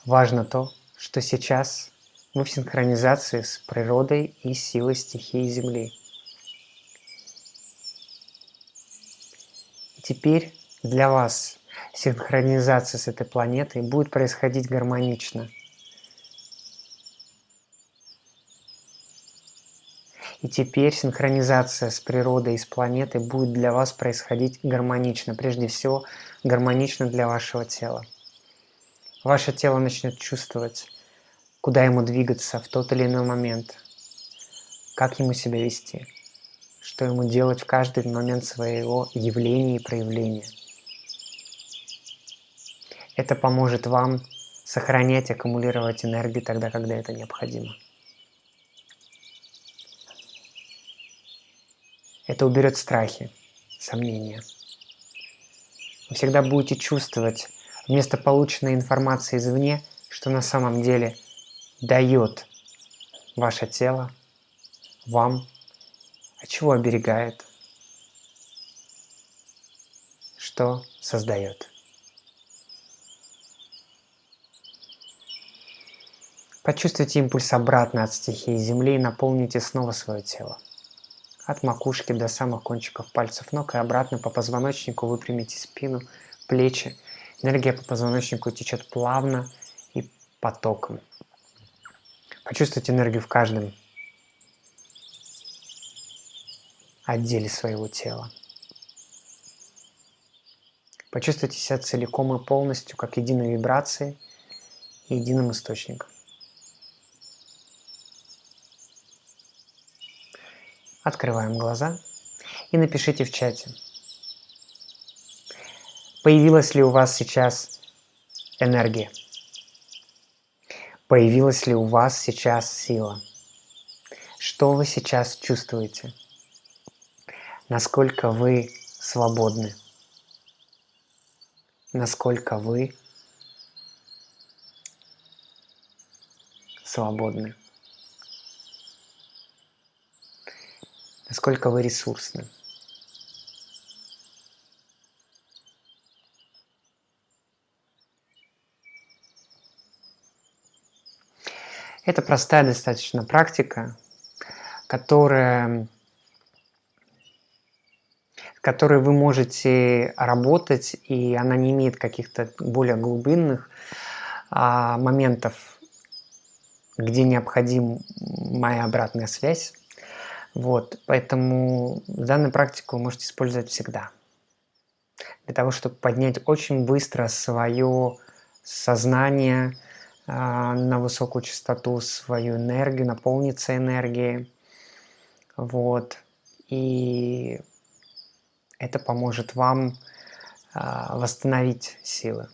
Важно то, что сейчас мы в синхронизации с природой и силой стихии Земли. И теперь для вас синхронизация с этой планетой будет происходить гармонично. И теперь синхронизация с природой и с планетой будет для вас происходить гармонично. Прежде всего, гармонично для вашего тела. Ваше тело начнет чувствовать, куда ему двигаться в тот или иной момент, как ему себя вести, что ему делать в каждый момент своего явления и проявления – это поможет вам сохранять, аккумулировать энергию тогда, когда это необходимо. Это уберет страхи, сомнения. Вы всегда будете чувствовать вместо полученной информации извне, что на самом деле дает ваше тело вам, от чего оберегает, что создает. Почувствуйте импульс обратно от стихии Земли и наполните снова свое тело. От макушки до самых кончиков пальцев ног и обратно по позвоночнику выпрямите спину, плечи. Энергия по позвоночнику течет плавно и потоком. Почувствуйте энергию в каждом отделе своего тела. Почувствуйте себя целиком и полностью, как единой вибрацией и единым источником. Открываем глаза и напишите в чате, появилась ли у вас сейчас энергия, появилась ли у вас сейчас сила, что вы сейчас чувствуете, насколько вы свободны, насколько вы свободны. насколько вы ресурсны. Это простая достаточно практика, которая, которой вы можете работать, и она не имеет каких-то более глубинных а, моментов, где необходима моя обратная связь. Вот, поэтому данную практику вы можете использовать всегда. Для того, чтобы поднять очень быстро свое сознание э, на высокую частоту, свою энергию, наполниться энергией. Вот. И это поможет вам э, восстановить силы.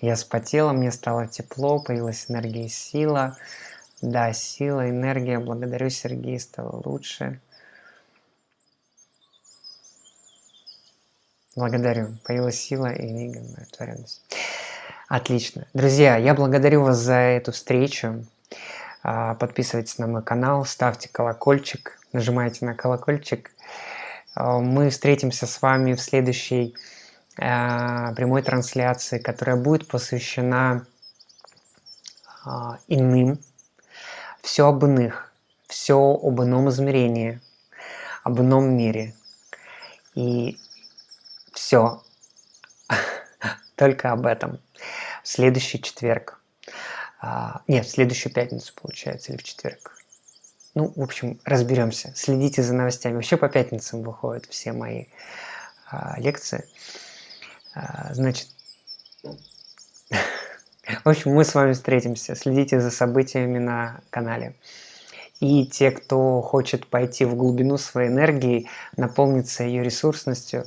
Я спотела, мне стало тепло, появилась энергия и сила. Да, сила, энергия. Благодарю, Сергей, стало лучше. Благодарю. Появилась сила и удовлетворенность. Отлично. Друзья, я благодарю вас за эту встречу. А, подписывайтесь на мой канал, ставьте колокольчик, нажимайте на колокольчик. А, мы встретимся с вами в следующей а, прямой трансляции, которая будет посвящена иным все об иных, все об ином измерении, об ином мире. И все только об этом. В следующий четверг. А, нет, в следующую пятницу, получается, или в четверг. Ну, в общем, разберемся. Следите за новостями. Вообще по пятницам выходят все мои а, лекции. А, значит, В общем, мы с вами встретимся. Следите за событиями на канале. И те, кто хочет пойти в глубину своей энергии, наполниться ее ресурсностью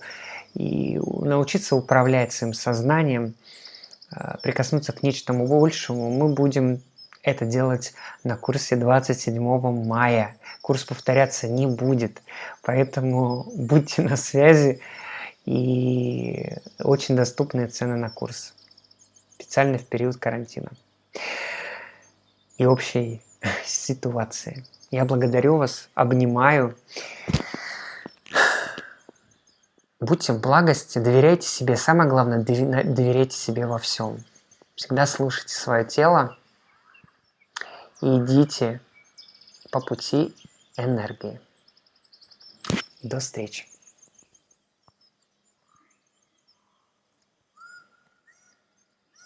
и научиться управлять своим сознанием, а, прикоснуться к нечтому большему, мы будем это делать на курсе 27 мая. Курс повторяться не будет, поэтому будьте на связи и очень доступные цены на курс специально в период карантина и общей ситуации. Я благодарю вас, обнимаю. Будьте в благости, доверяйте себе. Самое главное, доверяйте себе во всем. Всегда слушайте свое тело и идите по пути энергии. До встречи.